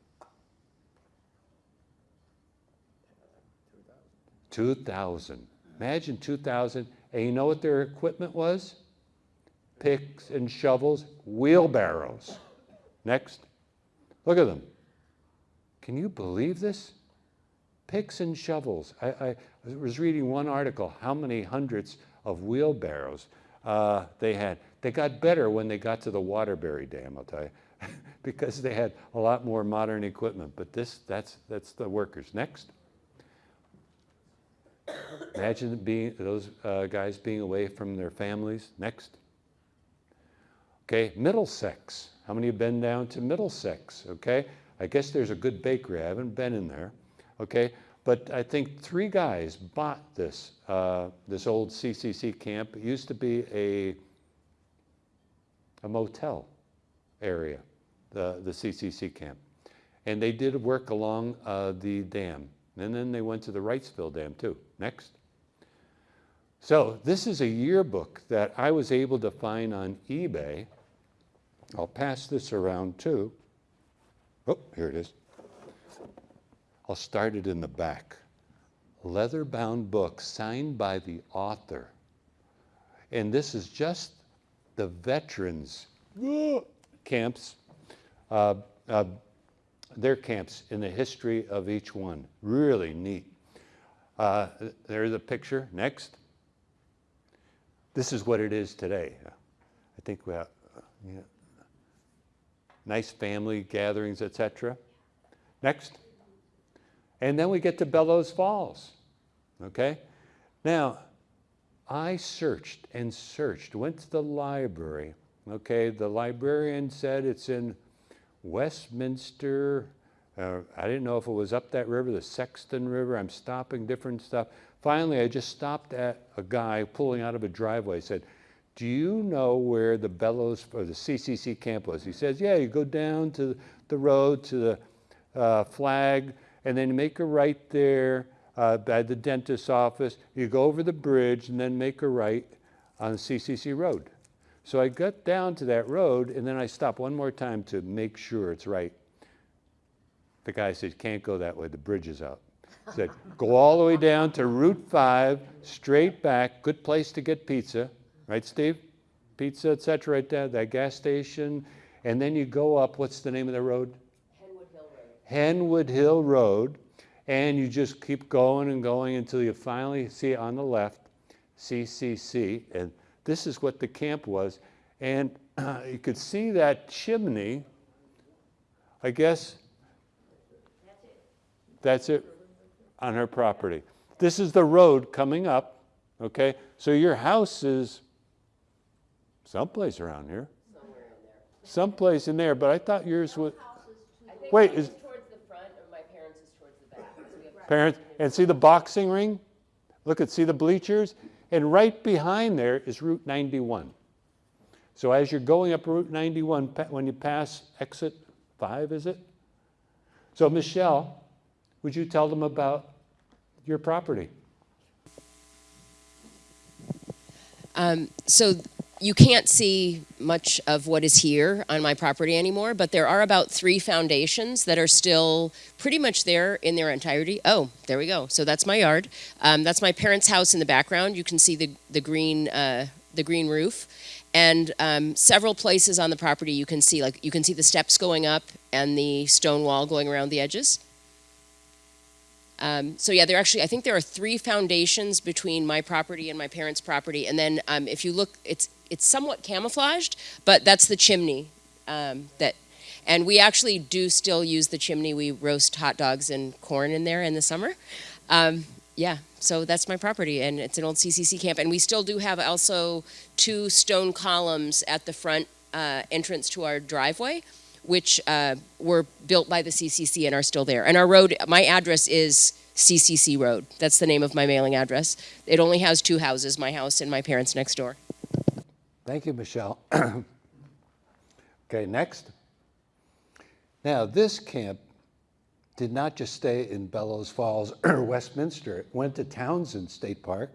2,000. Imagine 2,000. And you know what their equipment was? Picks and shovels, wheelbarrows. Next. Look at them. Can you believe this? Picks and shovels. I, I was reading one article, how many hundreds of wheelbarrows uh, they had. They got better when they got to the Waterbury Dam, I'll tell you, *laughs* because they had a lot more modern equipment. But this, that's, that's the workers. Next. Imagine being, those uh, guys being away from their families. Next. Okay, Middlesex. How many have been down to Middlesex? Okay, I guess there's a good bakery. I haven't been in there. Okay, but I think three guys bought this uh, this old CCC camp. It used to be a a motel area, the the CCC camp, and they did work along uh, the dam. And then they went to the Wrightsville Dam too. Next. So this is a yearbook that I was able to find on eBay. I'll pass this around too. Oh, here it is. I'll start it in the back. Leather bound book signed by the author. And this is just the veterans camps, uh, uh, their camps in the history of each one. Really neat. Uh, there's a picture. Next. This is what it is today. I think we have know, nice family gatherings, etc. Next. And then we get to Bellows Falls. Okay? Now, I searched and searched, went to the library. Okay, the librarian said it's in Westminster. Uh, I didn't know if it was up that river, the Sexton River. I'm stopping different stuff. Finally, I just stopped at a guy pulling out of a driveway. Said, do you know where the Bellows or the CCC camp was? He says, yeah, you go down to the road to the uh, flag and then make a right there uh, by the dentist's office. You go over the bridge and then make a right on the CCC Road. So I got down to that road and then I stopped one more time to make sure it's right. The guy said, can't go that way, the bridge is out. He said, go all the way down to Route 5, straight back, good place to get pizza, right, Steve? Pizza, et cetera, right there, that gas station. And then you go up, what's the name of the road? Henwood Hill Road, Henwood Hill Road. and you just keep going and going until you finally see on the left CCC, and this is what the camp was. And uh, *clears throat* you could see that chimney, I guess that's it. that's it on her property. This is the road coming up, okay? So your house is someplace around here. Somewhere in there. Someplace in there, but I thought yours was, Wait, is- towards the front and my parents is towards the back. So we have parents, and see the boxing ring? Look at, see the bleachers? And right behind there is Route 91. So as you're going up Route 91, pa- when you pass exit five, is it? So Michelle, would you tell them about your property? Um, so you can't see much of what is here on my property anymore, but there are about three foundations that are still pretty much there in their entirety. Oh, there we go. So that's my yard. Um, that's my parents' house in the background. You can see the the green uh, the green roof, and um, several places on the property you can see like you can see the steps going up and the stone wall going around the edges. Um, so yeah, there actually, I think there are three foundations between my property and my parents' property, and then um, if you look, it's it's somewhat camouflaged, but that's the chimney um, that, And we actually do still use the chimney. We roast hot dogs and corn in there in the summer. Um, yeah, so that's my property, and it's an old CCC camp. And we still do have also two stone columns at the front uh, entrance to our driveway, which uh, were built by the CCC and are still there. And our road, my address is CCC Road. That's the name of my mailing address. It only has two houses, my house and my parents next door. Thank you, Michelle. *clears throat* okay, next. Now, this camp did not just stay in Bellows Falls or *clears throat* Westminster. It went to Townshend State Park.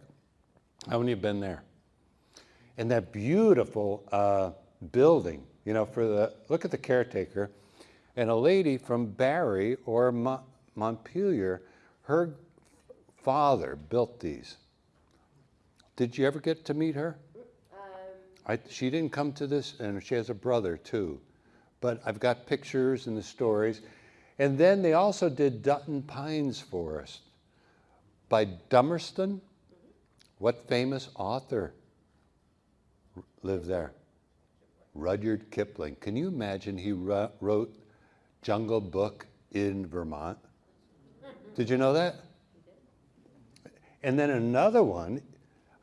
How many have been there? And that beautiful uh, building, you know, for the, look at the caretaker, and a lady from Barre or Mo- Montpelier, her father built these. Did you ever get to meet her? I, she didn't come to this, and she has a brother too. But I've got pictures and the stories. And then they also did Dutton Pines Forest by Dummerston. What famous author lived there? Rudyard Kipling. Can you imagine he wrote Jungle Book in Vermont? Did you know that? And then another one,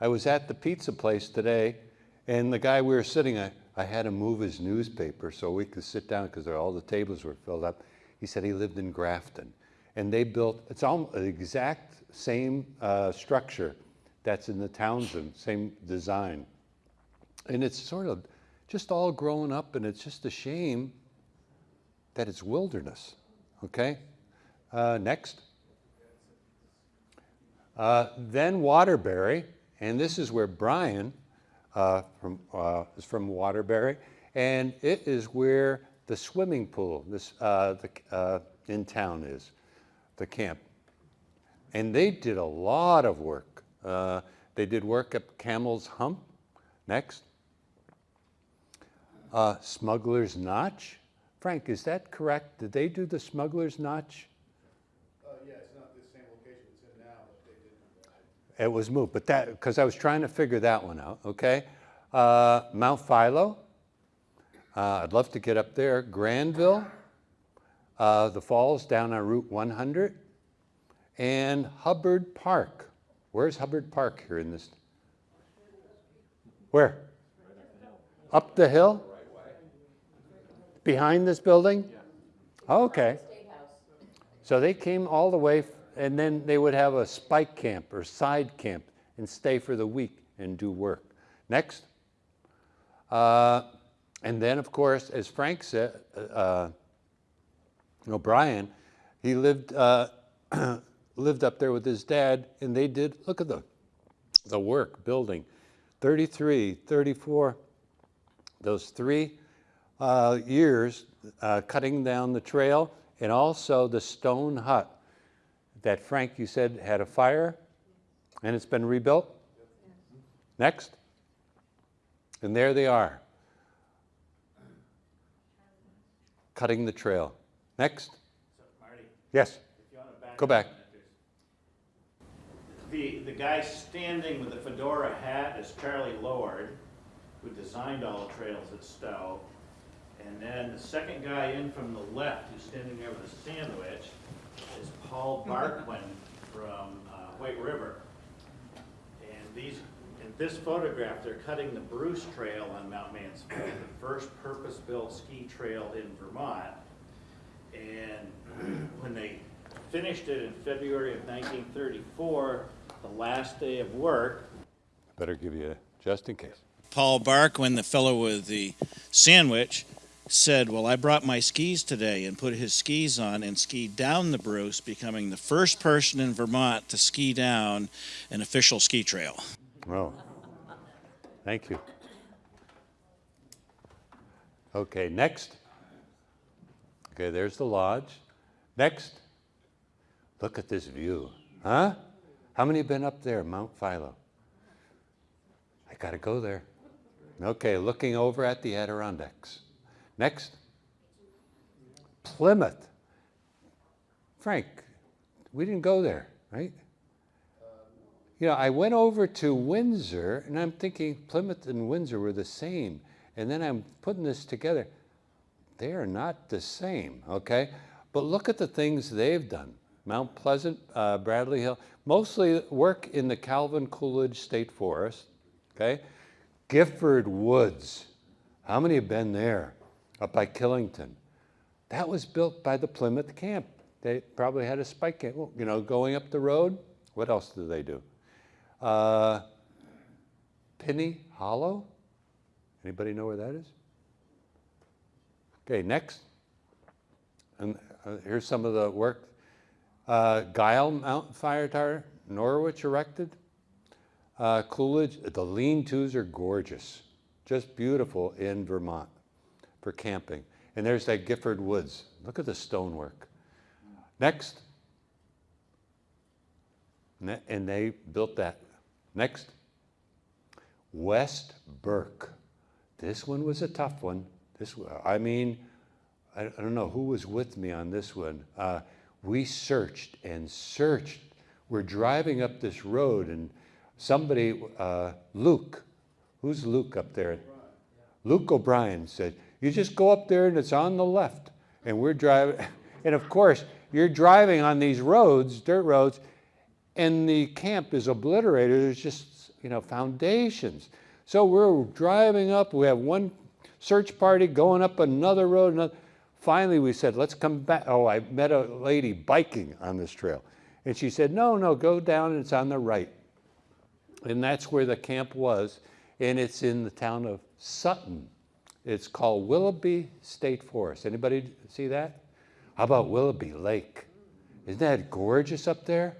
I was at the pizza place today, and the guy we were sitting I had him move his newspaper so we could sit down because all the tables were filled up. He said he lived in Grafton. And they built, it's almost the exact same uh, structure that's in the Townshend, same design. And it's sort of just all grown up, and it's just a shame that it's wilderness. Okay? Uh, next. Uh, then Waterbury, and this is where Brian uh, from, uh, is from Waterbury, and it is where the swimming pool this, uh, the, uh, in town is, the camp. And they did a lot of work. Uh, they did work at Camel's Hump. Next. Uh, Smuggler's Notch. Frank, is that correct? Did they do the Smuggler's Notch? It was moved, but that, because I was trying to figure that one out, okay? Uh, Mount Philo, uh, I'd love to get up there. Granville, uh, the falls down on Route 100, and Hubbard Park. Where's Hubbard Park here in this? Where? Up the hill? Behind this building? Okay. So they came all the way, and then they would have a spike camp or side camp and stay for the week and do work. Next. Uh, and then, of course, as Frank said, uh, O'Brien, he lived, uh, *clears throat* lived up there with his dad, and they did, look at the, the work building 33, 34, those three uh, years uh, cutting down the trail, and also the stone hut that Frank, you said, had a fire and it's been rebuilt? Next. And there they are, cutting the trail. Next. Marty, Yes, back Go back. The, the guy standing with the fedora hat is Charlie Lord, who designed all the trails at Stowe. And then the second guy in from the left, who's standing there with a sandwich, is Paul Barquin from uh, White River. And these, in this photograph, they're cutting the Bruce Trail on Mount Mansfield, the first purpose-built ski trail in Vermont. And when they finished it in February of 1934, the last day of work, better give you, a- just in case. Paul Barkwin, the fellow with the sandwich, said, Well, I brought my skis today and put his skis on and skied down the Bruce, becoming the first person in Vermont to ski down an official ski trail. Well, thank you. Okay, next. Okay, there's the lodge. Next. Look at this view, huh? How many have been up there, Mount Philo? I gotta go there. Okay, looking over at the Adirondacks. Next. Plymouth. Frank, we didn't go there, right? You know, I went over to Windsor and I'm thinking Plymouth and Windsor were the same. And then I'm putting this together. they are not the same, okay? But look at the things they've done. Mount Pleasant, uh, Bradley Hill, mostly work in the Calvin Coolidge State Forest, okay? Gifford Woods, how many have been there? Up by Killington. That was built by the Plymouth camp. They probably had a spike you know, going up the road. What else do they do? Uh, Pinney Hollow? Anybody know where that is? Okay, next. And uh, here's some of the work. Uh, Gile Mountain Fire Tower, Norwich erected. Uh, Coolidge, the lean-tos are gorgeous, just beautiful in Vermont for camping. And there's that Gifford Woods. Look at the stonework. Next. Ne- And they built that. Next. West Burke. This one was a tough one. This, I mean, I, I don't know who was with me on this one. Uh, we searched and searched. We're driving up this road, and somebody, uh, Luke, who's Luke up there? Luke O'Brien said, "You just go up there, and it's on the left." And we're driving, *laughs* and of course, you're driving on these roads, dirt roads, and the camp is obliterated. There's just, you know, foundations. So we're driving up. We have one search party going up another road. Another. Finally, we said, let's come back. Oh, I met a lady biking on this trail. And she said, no, no, go down and it's on the right. And that's where the camp was. And it's in the town of Sutton. It's called Willoughby State Forest. Anybody see that? How about Willoughby Lake? Isn't that gorgeous up there?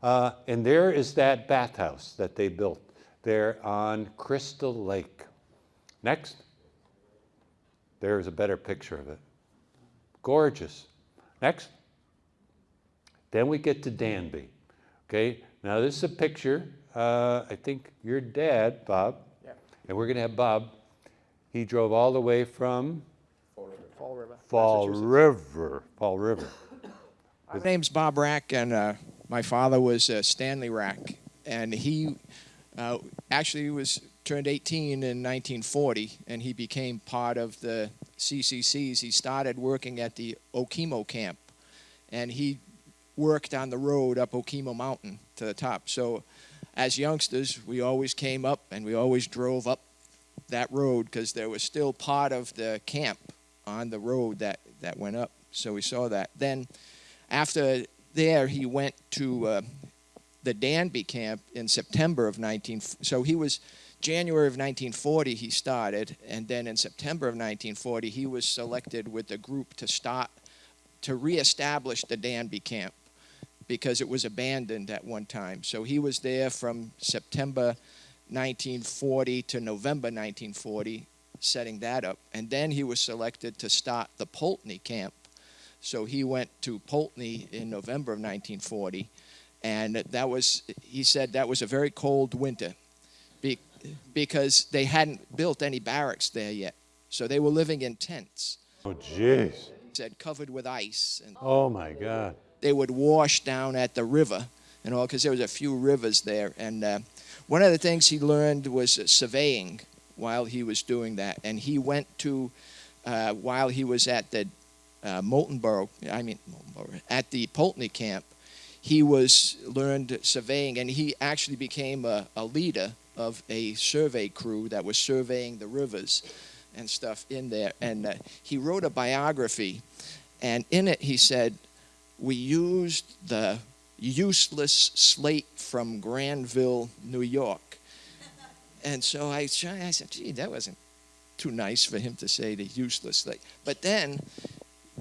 Uh, and there is that bathhouse that they built there on Crystal Lake. Next. There's a better picture of it. Gorgeous. Next. Then we get to Danby. Okay, now this is a picture. Uh, I think your dad, Bob, and we're going to have Bob. He drove all the way from Fall River. Fall Massachusetts. River. Fall River. My name's Bob Rack, and uh, my father was uh, Stanley Rack, and he uh, actually was turned 18 in 1940, and he became part of the CCCs. He started working at the Okemo camp, and he worked on the road up Okemo Mountain to the top. So, as youngsters, we always came up and we always drove up that road because there was still part of the camp on the road that, that went up. So we saw that. Then after there, he went to uh, the Danby camp in September of 19. So he was January of 1940. He started, and then in September of 1940, he was selected with the group to start to reestablish the Danby camp because it was abandoned at one time. So he was there from September 1940 to November 1940, setting that up, and then he was selected to start the Poultney camp. So he went to Poultney in November of 1940, and that was, he said, that was a very cold winter be, because they hadn't built any barracks there yet. So they were living in tents, Oh, jeez. he said, covered with ice. And Oh, my God. they would wash down at the river and all, because there was a few rivers there. And uh, one of the things he learned was surveying while he was doing that. And he went to, uh, while he was at the uh, Moltenboro, I mean, Moltenboro, at the Poultney camp, he was learned surveying, and he actually became a, a leader of a survey crew that was surveying the rivers and stuff in there. And uh, he wrote a biography, and in it he said, "We used the useless slate from Granville, New York." And so I, I said, "Gee, that wasn't too nice for him to say the useless slate." But then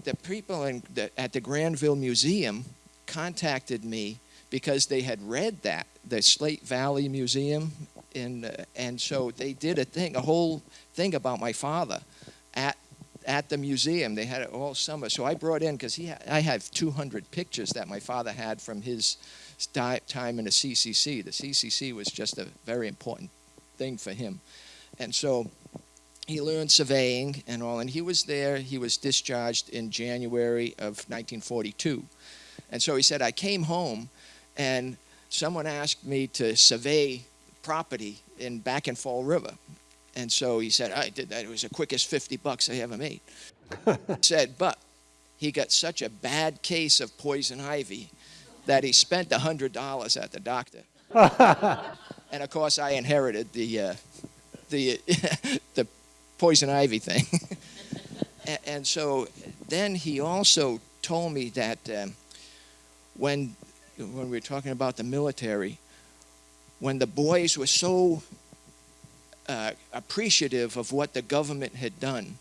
the people in the, at the Granville Museum contacted me because they had read that the Slate Valley Museum, in, uh, and so they did a thing, a whole thing about my father at at the museum. They had it all summer. So I brought in because he ha- I have 200 pictures that my father had from his time in the CCC. The CCC was just a very important thing for him, and so he learned surveying and all. And he was there. He was discharged in January of 1942, and so he said I came home, and someone asked me to survey property in back in Fall River. And so he said, I did that. It was the quickest 50 bucks I ever made. *laughs* said, but he got such a bad case of poison ivy that he spent $100 at the doctor. *laughs* and of course, I inherited the, uh, the, *laughs* the poison ivy thing. and, and so then he also told me that um, when, when we were talking about the military, when the boys were so uh, appreciative of what the government had done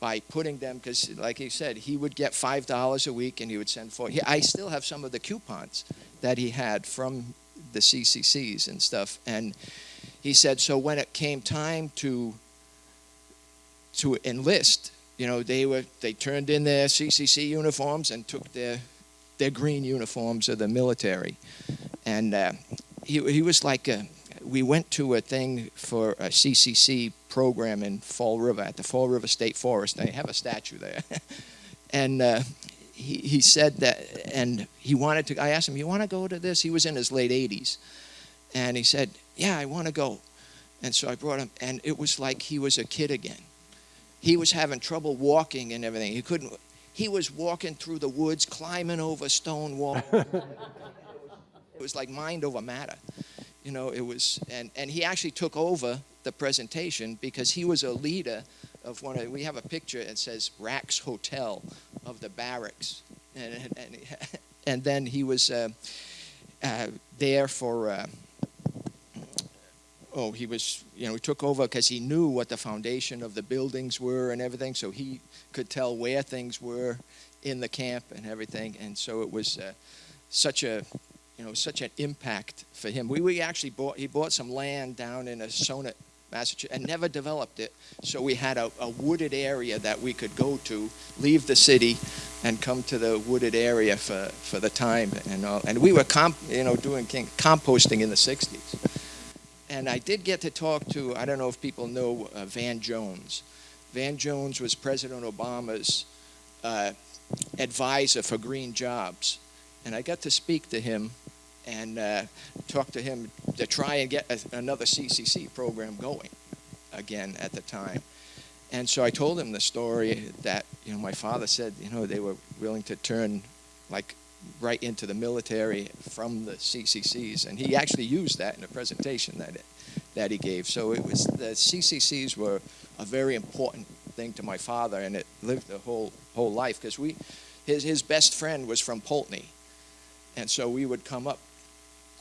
by putting them, because like he said, he would get five dollars a week and he would send for. He, I still have some of the coupons that he had from the CCCs and stuff, and he said so when it came time to to enlist, you know, they were they turned in their CCC uniforms and took their their green uniforms of the military, and uh, he he was like a, we went to a thing for a CCC program in Fall River at the Fall River State Forest. They have a statue there, *laughs* and uh, he he said that, and he wanted to. I asked him, "You want to go to this?" He was in his late 80s, and he said, "Yeah, I want to go." And so I brought him, and it was like he was a kid again. He was having trouble walking and everything. He couldn't. He was walking through the woods, climbing over stone walls. *laughs* it was like mind over matter you know it was and and he actually took over the presentation because he was a leader of one of we have a picture that says Rax Hotel of the barracks. And and, *laughs* and then he was uh, uh, there for uh, oh he was you know he took over because he knew what the foundation of the buildings were and everything so he could tell where things were in the camp and everything. And so it was uh, such a you know, such an impact for him. We, we actually bought, he bought some land down in Assonet, Massachusetts, and never developed it. So we had a, a wooded area that we could go to, leave the city, and come to the wooded area for, for the time and all. And we were, you know, doing composting in the 60s. And I did get to talk to, I don't know if people know uh, Van Jones. Van Jones was President Obama's uh, advisor for green jobs. And I got to speak to him and uh, talk to him to try and get a, another CCC program going again at the time. And so I told him the story that you know my father said you know they were willing to turn like right into the military from the CCCs, and he actually used that in a presentation that it, that he gave. So it was the CCCs were a very important thing to my father, and it lived the whole whole life because we his his best friend was from Poultney, and so we would come up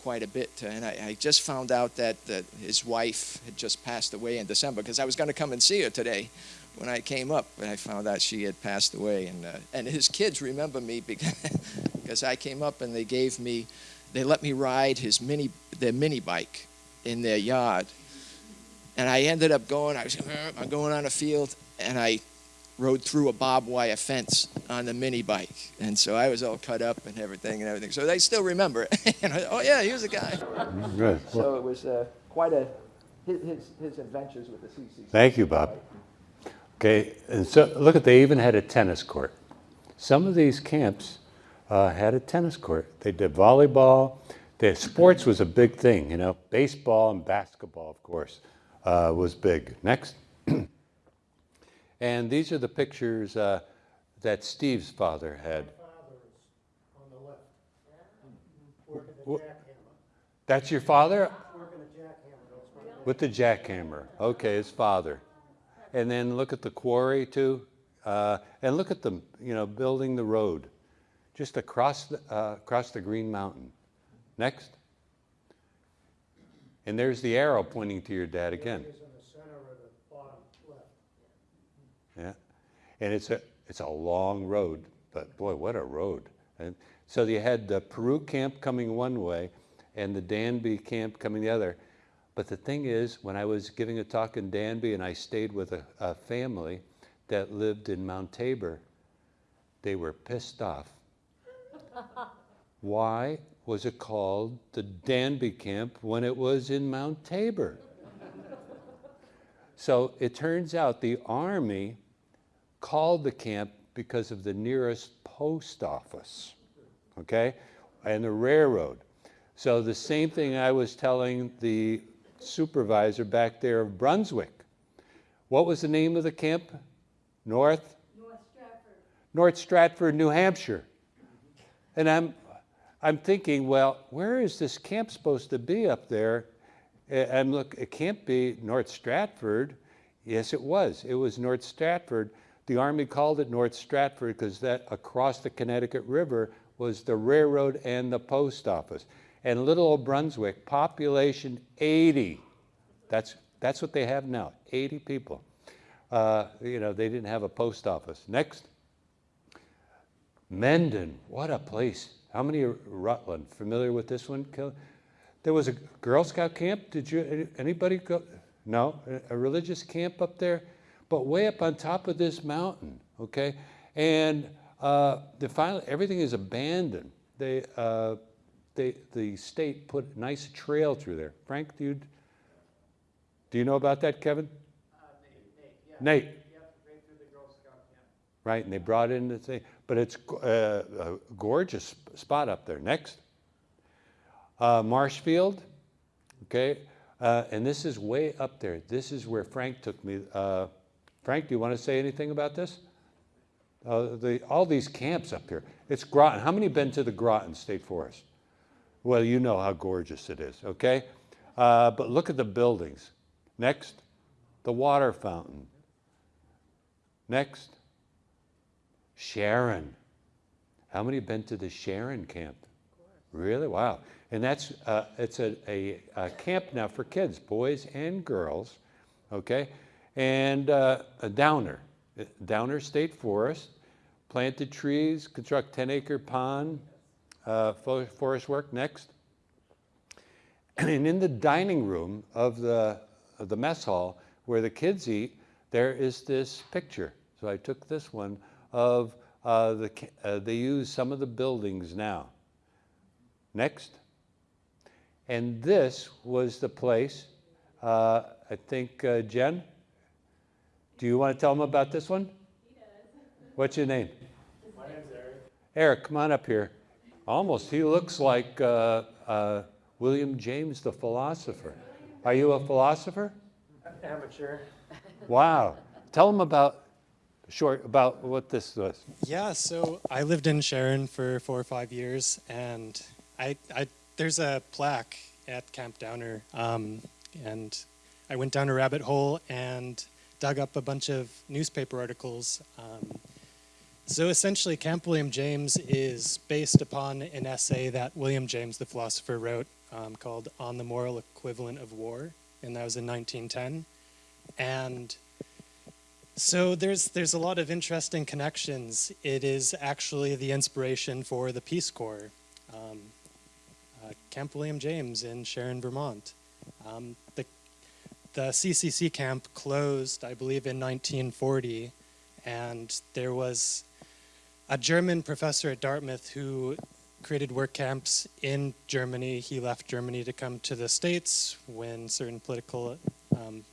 quite a bit. And I, I just found out that, that his wife had just passed away in December because I was going to come and see her today when I came up, and I found out she had passed away. And, uh, and his kids remember me because, *laughs* because I came up and they gave me, they let me ride his mini, their mini bike in their yard. And I ended up going, I was I'm going on a field, and I rode through a barbed wire fence on the mini bike. And so I was all cut up and everything and everything. So they still remember it. *laughs* and I, oh, yeah, he was a guy. Good. So it was uh, quite a, his, his, his adventures with the CCC. Thank you, Bob. Okay, and so look at, they even had a tennis court. Some of these camps uh, had a tennis court. They did volleyball. The sports was a big thing, you know. Baseball and basketball, of course, uh, was big. Next. *clears throat* and these are the pictures uh, that Steve's father had. on the left. Working the jackhammer. That's your father? Working the jackhammer, With the jackhammer. Okay, his father. And then look at the quarry too. Uh, and look at them, you know, building the road just across the, uh, across the Green Mountain. Next. And there's the arrow pointing to your dad again. is in the center of the bottom left. Yeah. And it's a, it's a long road, but boy, what a road. And so you had the Peru camp coming one way and the Danby camp coming the other. But the thing is, when I was giving a talk in Danby and I stayed with a, a family that lived in Mount Tabor, they were pissed off. Why was it called the Danby camp when it was in Mount Tabor? so it turns out the Army called the camp because of the nearest post office, okay, and the railroad. So the same thing I was telling the supervisor back there of Brunswick. What was the name of the camp? North? North Stratford. North Stratford, New Hampshire. And I'm, I'm thinking, well, where is this camp supposed to be up there? And look, it can't be North Stratford. Yes, it was. It was North Stratford. The Army called it North Stratford because that across the Connecticut River was the railroad and the post office. And little old Brunswick, population 80. That's, that's what they have now, 80 people. Uh, you know, they didn't have a post office. Next. Mendon, what a place. How many Rutland? Familiar with this one? There was a Girl Scout camp. Did you, anybody go? No? A religious camp up there? But way up on top of this mountain, okay? And uh, the final, everything is abandoned. They, uh, they, the state put a nice trail through there. Frank, do you, do you know about that, Kevin? Nate. Right, and they brought in the thing, but it's uh, a gorgeous spot up there. Next. Uh, Marshfield, okay, uh, and this is way up there. This is where Frank took me. Frank, do you want to say anything about this? Uh, the, all these camps up here. It's Groton. How many been to the Groton State Forest? Well, you know how gorgeous it is, okay? Uh, but look at the buildings. Next, the water fountain. Next, Sharon. How many have been to the Sharon camp? Really? Wow. And that's uh, it's a, a, a camp now for kids, boys and girls, okay? And uh, a Downer, Downer State Forest, planted trees, construct 10 acre pond, uh, forest work. Next. And in the dining room of the, of the mess hall where the kids eat, there is this picture. So I took this one of uh, the, uh, they use some of the buildings now. Next. And this was the place, uh, I think, uh, Jen, do you want to tell them about this one? What's your name? My name's Eric. Eric, come on up here. Almost, he looks like uh, uh, William James the philosopher. Are you a philosopher? Amateur. Wow. Tell them about, short, about what this was. Yeah, so I lived in Sharon for four or five years, and I, I there's a plaque at Camp Downer, um, and I went down a rabbit hole and dug up a bunch of newspaper articles. Um, so essentially, Camp William James is based upon an essay that William James, the philosopher, wrote um, called "On the Moral Equivalent of War," and that was in 1910. And so there's there's a lot of interesting connections. It is actually the inspiration for the Peace Corps, um, uh, Camp William James in Sharon, Vermont. Um, the the CCC camp closed, I believe, in 1940, and there was a German professor at Dartmouth who created work camps in Germany. He left Germany to come to the States when certain political um,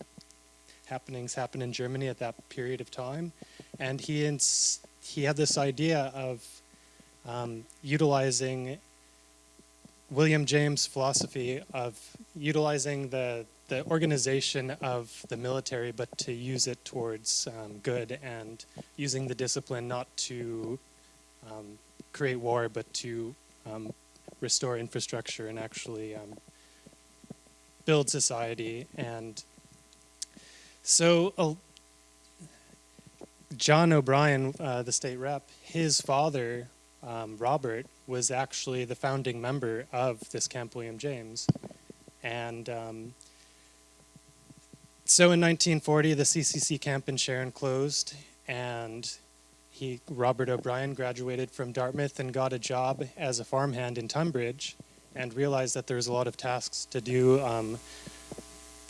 happenings happened in Germany at that period of time, and he he had this idea of um, utilizing William James' philosophy of utilizing the the organization of the military, but to use it towards um, good and using the discipline not to um, create war, but to um, restore infrastructure and actually um, build society and so, uh, John O'Brien, uh, the state rep, his father, um, Robert, was actually the founding member of this Camp William James. And um, so in 1940, the CCC camp in Sharon closed, and he, Robert O'Brien, graduated from Dartmouth and got a job as a farmhand in Tunbridge and realized that there was a lot of tasks to do. Um,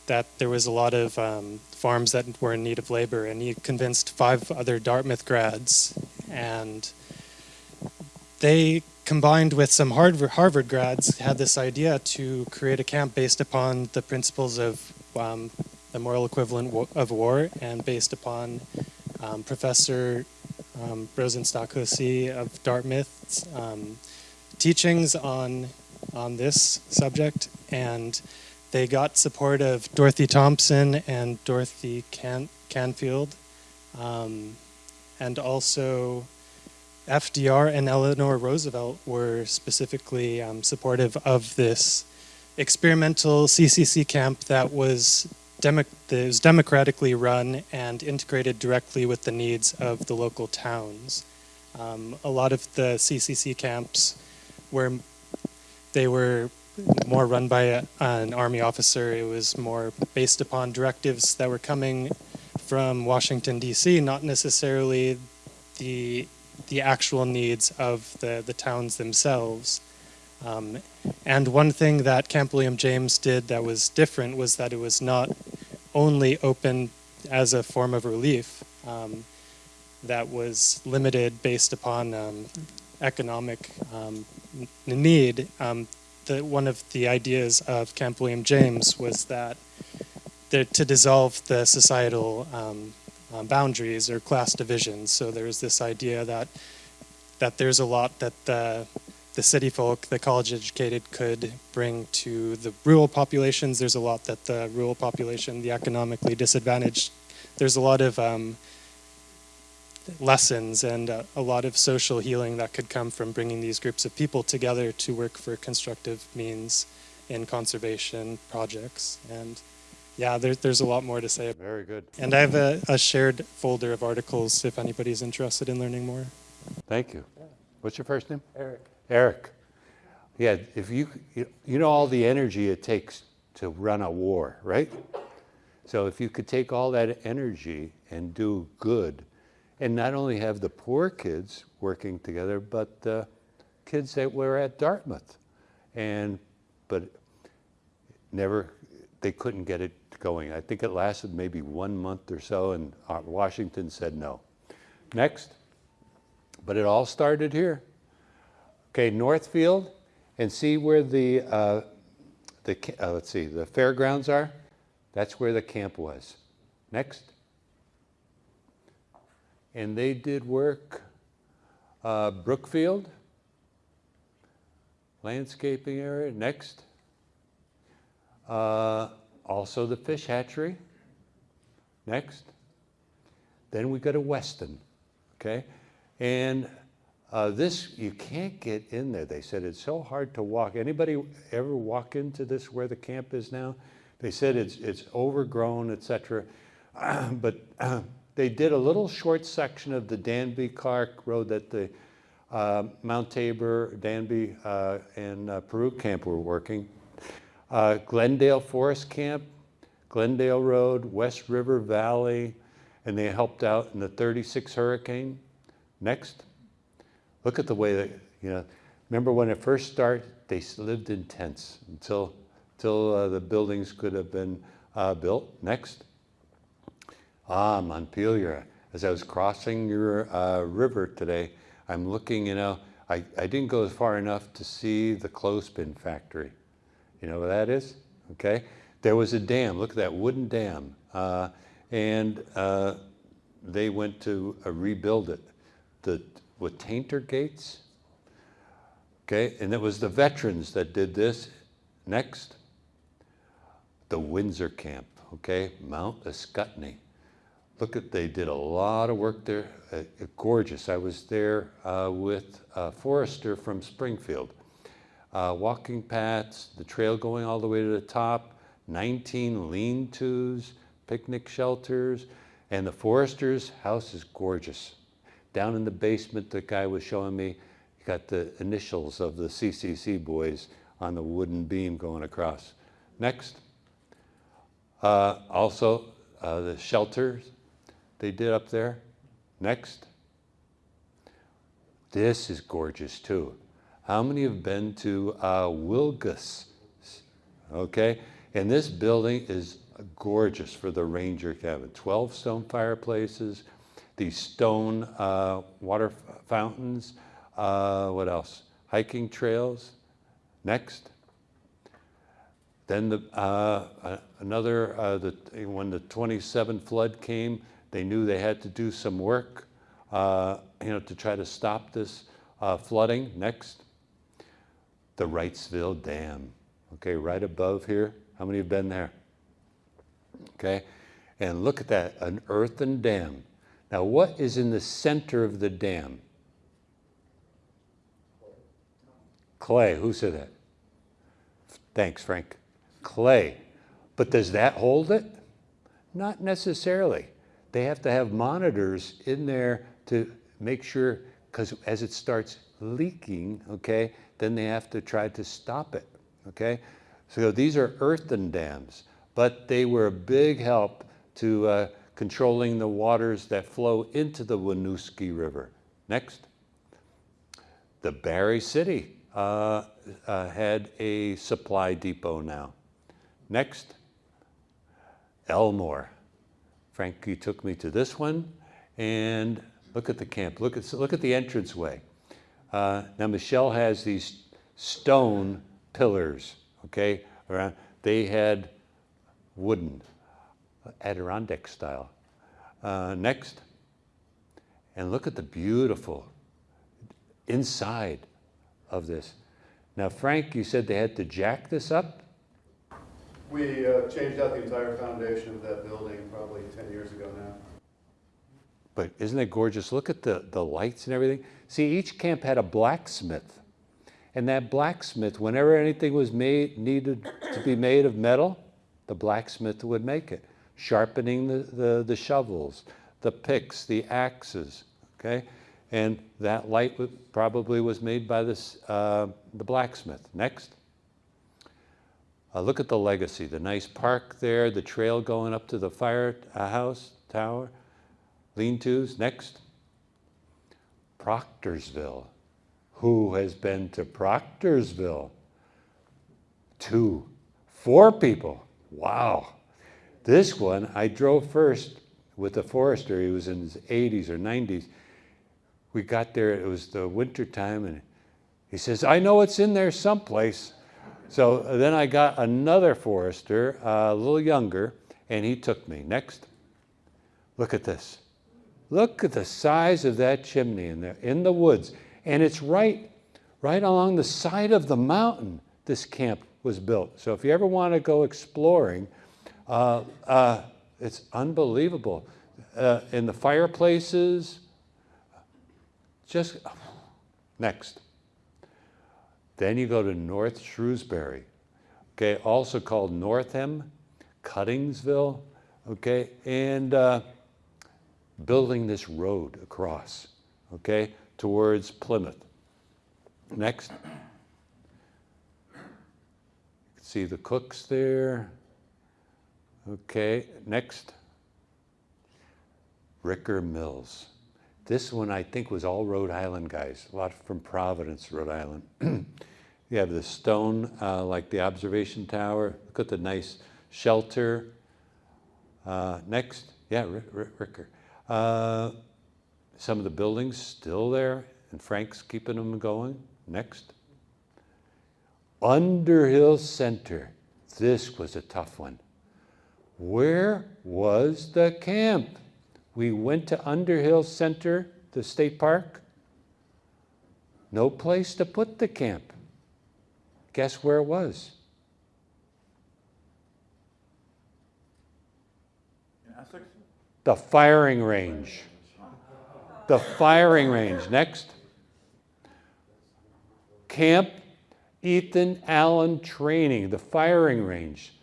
that there was a lot of um, farms that were in need of labor, and he convinced five other Dartmouth grads, and they combined with some Harvard, grads had this idea to create a camp based upon the principles of um, the moral equivalent of war, and based upon um, Professor um, Rosenstock-Huessy of Dartmouth's um, teachings on on this subject, and they got support of Dorothy Thompson and Dorothy Can- Canfield, um, and also FDR and Eleanor Roosevelt were specifically um, supportive of this experimental CCC camp that was, demo- was democratically run and integrated directly with the needs of the local towns. Um, a lot of the CCC camps were they were more run by a, an army officer. It was more based upon directives that were coming from Washington D.C., not necessarily the the actual needs of the, the towns themselves. Um, and one thing that Camp William James did that was different was that it was not only open as a form of relief um, that was limited based upon um, economic um, need. Um, the, one of the ideas of Camp William James was that the, to dissolve the societal um, uh, boundaries or class divisions. So there's this idea that that there's a lot that the the city folk, the college educated, could bring to the rural populations. There's a lot that the rural population, the economically disadvantaged, there's a lot of um, lessons and uh, a lot of social healing that could come from bringing these groups of people together to work for constructive means in conservation projects. And yeah, there, there's a lot more to say. Very good. And I have a, a shared folder of articles if anybody's interested in learning more. Thank you. What's your first name? Eric. Eric. Yeah, if you, you know all the energy it takes to run a war, right? So if you could take all that energy and do good, and not only have the poor kids working together, but the kids that were at Dartmouth, and but never they couldn't get it going. I think it lasted maybe one month or so, and uh, Washington said no. Next. But it all started here. Okay, Northfield, and see where the, uh, the uh, let's see, the fairgrounds are? That's where the camp was. Next. And they did work, uh, Brookfield, landscaping area. Next. Uh, also the fish hatchery. Next. Then we go to Weston. Okay. And uh, this, you can't get in there. They said it's so hard to walk. Anybody ever walk into this where the camp is now? They said it's, it's overgrown, etc. *clears throat* but uh, *clears throat* they did a little short section of the Danby Clark Road that the uh, Mount Tabor, Danby, uh, and uh, Peru camp were working. Uh, Glendale Forest Camp, Glendale Road, West River Valley, and they helped out in the 36 hurricane. Next. Look at the way that, you know, remember when it first started, they lived in tents until, until uh, the buildings could have been uh, built. Next. Ah, Montpelier. As I was crossing your uh, river today, I'm looking, you know, I, I didn't go far enough to see the clothespin factory. You know what that is? Okay. There was a dam. Look at that wooden dam. Uh, and uh, they went to uh, rebuild it. The, with tainter gates. Okay. And it was the veterans that did this. Next. The Windsor camp. Okay. Mount Ascutney. Look at, they did a lot of work there. Uh, gorgeous. I was there uh, with uh, Forrester from Springfield. Uh, walking paths, the trail going all the way to the top, 19 lean-tos, picnic shelters, and the Forrester's house is gorgeous. Down in the basement, the guy was showing me, got the initials of the CCC boys on the wooden beam going across. Next. Uh, also, uh, the shelters they did up there. Next. This is gorgeous too. How many have been to uh, Wilgus? Okay, and this building is gorgeous for the ranger cabin. 12 stone fireplaces, these stone uh, water fountains. Uh, what else? Hiking trails. Next. Then the, uh, another, uh, the, when the 27 flood came, they knew they had to do some work, uh, you know, to try to stop this uh, flooding. Next, the Wrightsville Dam. Okay, right above here. How many have been there? Okay, And look at that, an earthen dam. Now, what is in the center of the dam? Clay. Who said that? Thanks, Frank. Clay. But does that hold it? Not necessarily. They have to have monitors in there to make sure, because as it starts leaking, okay, then they have to try to stop it, okay? So these are earthen dams, but they were a big help to uh, controlling the waters that flow into the Winooski River. Next. The Barre City uh, uh, had a supply depot now. Next. Elmore. Frankie took me to this one, and look at the camp. Look at, look at the entranceway. Uh, now, Michelle has these stone pillars, okay? Around. They had wooden, Adirondack style. Uh, next. And look at the beautiful inside of this. Now, Frank, you said they had to jack this up? We uh, changed out the entire foundation of that building probably 10 years ago now. But isn't it gorgeous? Look at the, the lights and everything. See, each camp had a blacksmith. And that blacksmith, whenever anything was made, needed to be made of metal, the blacksmith would make it. Sharpening the, the, the shovels, the picks, the axes, okay? And that light probably was made by this, uh, the blacksmith. Next. Uh, look at the legacy, the nice park there, the trail going up to the firehouse tower, lean-tos. Next. Proctorsville. Who has been to Proctorsville? Two. Four people. Wow. This one, I drove first with a forester. He was in his 80s or 90s. We got there, it was the winter time, and he says, I know it's in there someplace. So then I got another forester, uh, a little younger, and he took me. Next. Look at this. Look at the size of that chimney in there, in the woods. And it's right, right along the side of the mountain this camp was built. So if you ever want to go exploring, uh, uh, it's unbelievable. Uh, in the fireplaces, just next. Then you go to North Shrewsbury, okay, also called Northam, Cuttingsville, okay, and uh, building this road across, okay, towards Plymouth. Next. See the cooks there. Okay, next. Ricker Mills. This one I think was all Rhode Island guys, a lot from Providence, Rhode Island. *clears throat* you have the stone, uh, like the observation tower. Look at the nice shelter. Uh, next, yeah, Ricker. Uh, some of the buildings still there, and Frank's keeping them going. Next. Underhill Center. This was a tough one. Where was the camp? We went to Underhill Center, the state park. No place to put the camp. Guess where it was? The firing range. The firing range. Next. Camp Ethan Allen Training, the firing range.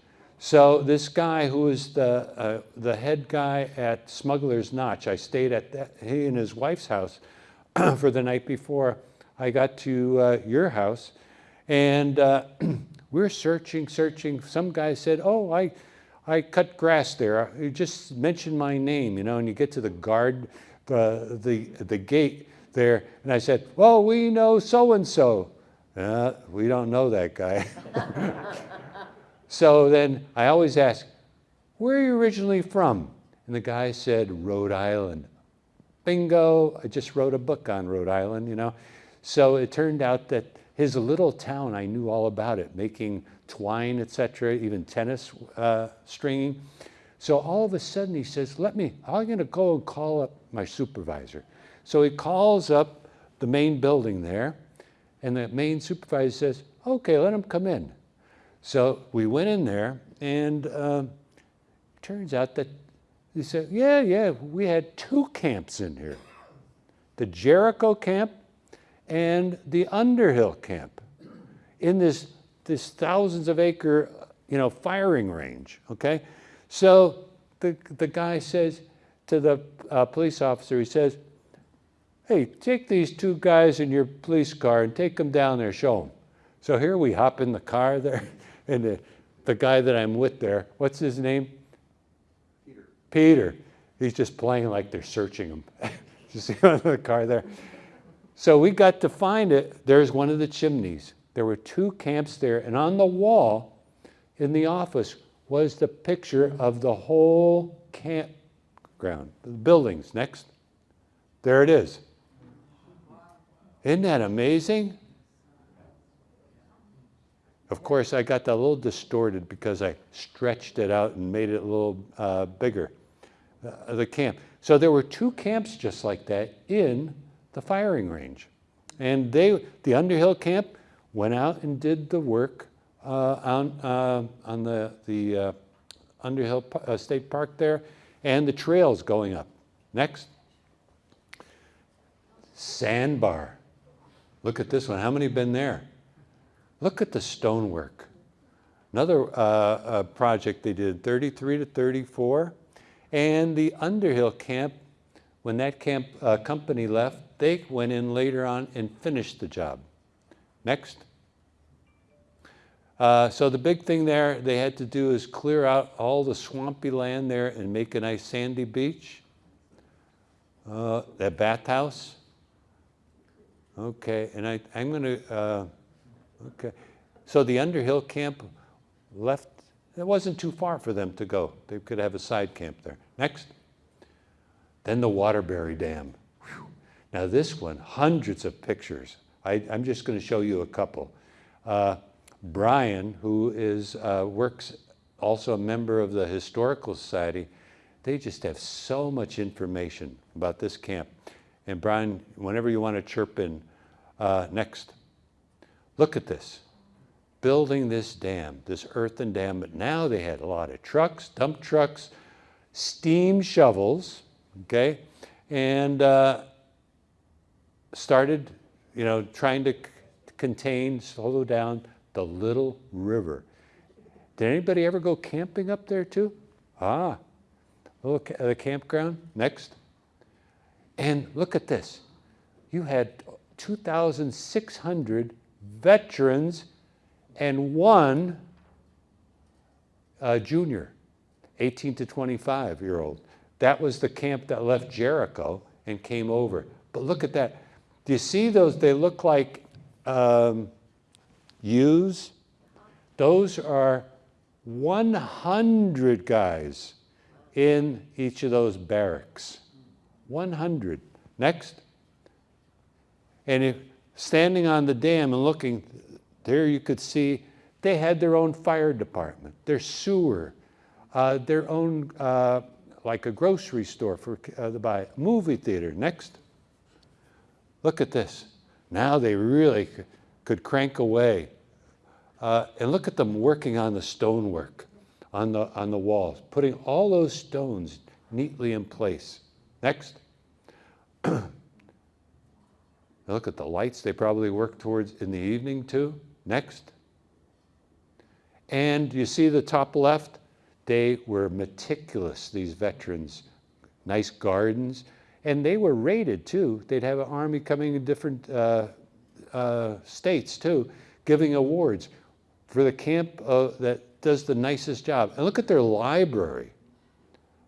So this guy who was the, uh, the head guy at Smuggler's Notch, I stayed at that, he and his wife's house *clears throat* for the night before I got to uh, your house. And uh, *clears throat* we're searching, searching. Some guy said, oh, I, I cut grass there. You just mentioned my name, you know, and you get to the guard, uh, the, the gate there. And I said, well, we know so-and-so. Uh, we don't know that guy. *laughs* So then I always ask, where are you originally from? And the guy said, Rhode Island. Bingo, I just wrote a book on Rhode Island, you know. So it turned out that his little town, I knew all about it, making twine, etc., even tennis uh, stringing. So all of a sudden he says, let me, I'm gonna go and call up my supervisor. So he calls up the main building there, and the main supervisor says, okay, let him come in. So we went in there, and uh, turns out that He said, Yeah, yeah, we had two camps in here the Jericho camp and the Underhill camp in this, this thousands of acre you know, firing range. Okay? So the, the guy says to the uh, police officer, he says, Hey, take these two guys in your police car and take them down there, show them. So here we hop in the car there, and the, the guy that I'm with there, what's his name? Peter. Peter. He's just playing like they're searching him. *laughs* you see the car there? So we got to find it. There's one of the chimneys. There were two camps there, and on the wall in the office was the picture of the whole campground, the buildings. Next. There it is. Isn't that amazing? Of course, I got that a little distorted because I stretched it out and made it a little uh, bigger, uh, the camp. So there were two camps just like that in the firing range. And they, the Underhill camp went out and did the work uh, on, uh, on the, the uh, Underhill uh, State Park there and the trails going up. Next. Sandbar. Look at this one. How many have been there? Look at the stonework. Another uh, uh, project they did, 33 to 34. And the Underhill camp, when that camp uh, company left, they went in later on and finished the job. Next. Uh, so the big thing there they had to do is clear out all the swampy land there and make a nice sandy beach. Uh, that bathhouse. Okay, and I, I'm going to, uh, okay. So the Underhill camp left, it wasn't too far for them to go. They could have a side camp there. Next. Then the Waterbury Dam. Whew. Now this one, hundreds of pictures. I, am just going to show you a couple. Uh, Brian, who is, uh, works also a member of the Historical Society, they just have so much information about this camp. And Brian, whenever you want to chirp in, uh, next. Look at this. Building this dam, this earthen dam, but now they had a lot of trucks, dump trucks, steam shovels, okay, and uh, started, you know, trying to contain, slow down the little river. Did anybody ever go camping up there too? Ah, little the campground. Next. And look at this. You had 2,600 veterans and one uh, junior, 18 to 25 year old. That was the camp that left Jericho and came over. But look at that. Do you see those? They look like um, U's. Those are 100 guys in each of those barracks. 100. Next. And if standing on the dam and looking, there you could see they had their own fire department, their sewer, uh, their own, uh, like a grocery store for uh, the buy, movie theater. Next. Look at this. Now they really could crank away. Uh, and look at them working on the stonework on the, on the walls, putting all those stones neatly in place. Next. *clears throat* look at the lights they probably work towards in the evening too. Next. And you see the top left? They were meticulous, these veterans. Nice gardens. And they were rated too. They'd have an army coming in different uh, uh, states too, giving awards for the camp uh, that does the nicest job. And look at their library.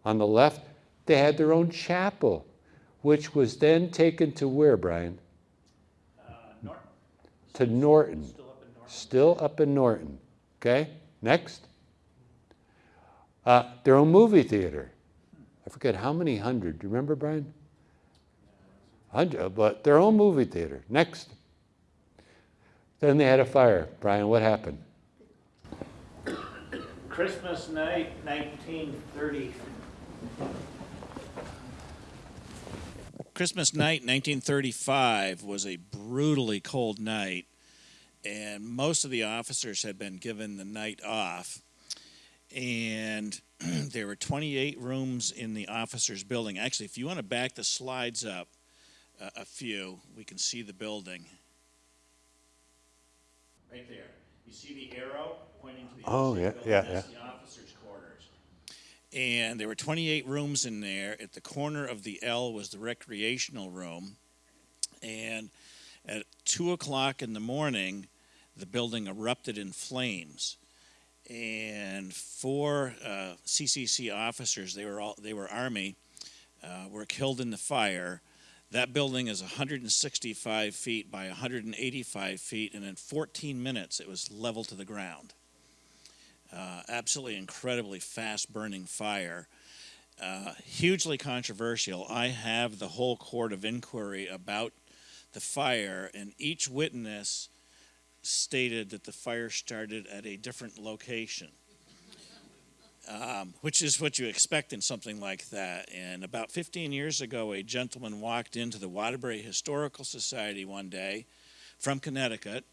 On the left, they had their own chapel, which was then taken to where, Brian? To Norton. Still up in Norton. Okay, next. Uh, their own movie theater. I forget how many hundred. Do you remember, Brian? Hundred, but their own movie theater. Next. Then they had a fire. Brian, what happened? Christmas night, 1930. Christmas night, 1935, was a brutally cold night, and most of the officers had been given the night off. and *clears throat* there were 28 rooms in the officers' building. Actually, if you want to back the slides up uh, a few, we can see the building. Right there. You see the arrow pointing to the Oh, yeah, the yeah, building? That's the officers' quarters. And there were 28 rooms in there. At the corner of the L was the recreational room. And at 2 o'clock in the morning, the building erupted in flames and four uh, CCC officers, they were all they were Army, uh, were killed in the fire. That building is 165 feet by 185 feet, and in 14 minutes it was leveled to the ground. Uh, absolutely incredibly fast burning fire. Uh, hugely controversial. I have the whole court of inquiry about the fire, and each witness stated that the fire started at a different location, um, which is what you expect in something like that. And about 15 years ago, a gentleman walked into the Waterbury Historical Society one day from Connecticut,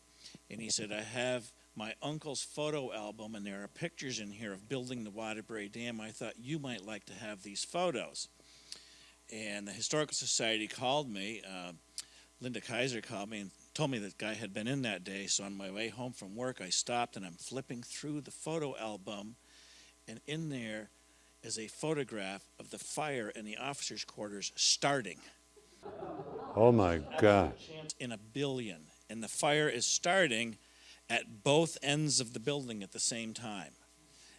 and he said, I have my uncle's photo album, and there are pictures in here of building the Waterbury Dam. I thought you might like to have these photos. And the Historical Society called me. Uh, Linda Kaiser called me and told me that guy had been in that day. So on my way home from work, I stopped and I'm flipping through the photo album, and in there is a photograph of the fire in the officers' quarters starting. Oh my God. In a billion, and the fire is starting at both ends of the building at the same time.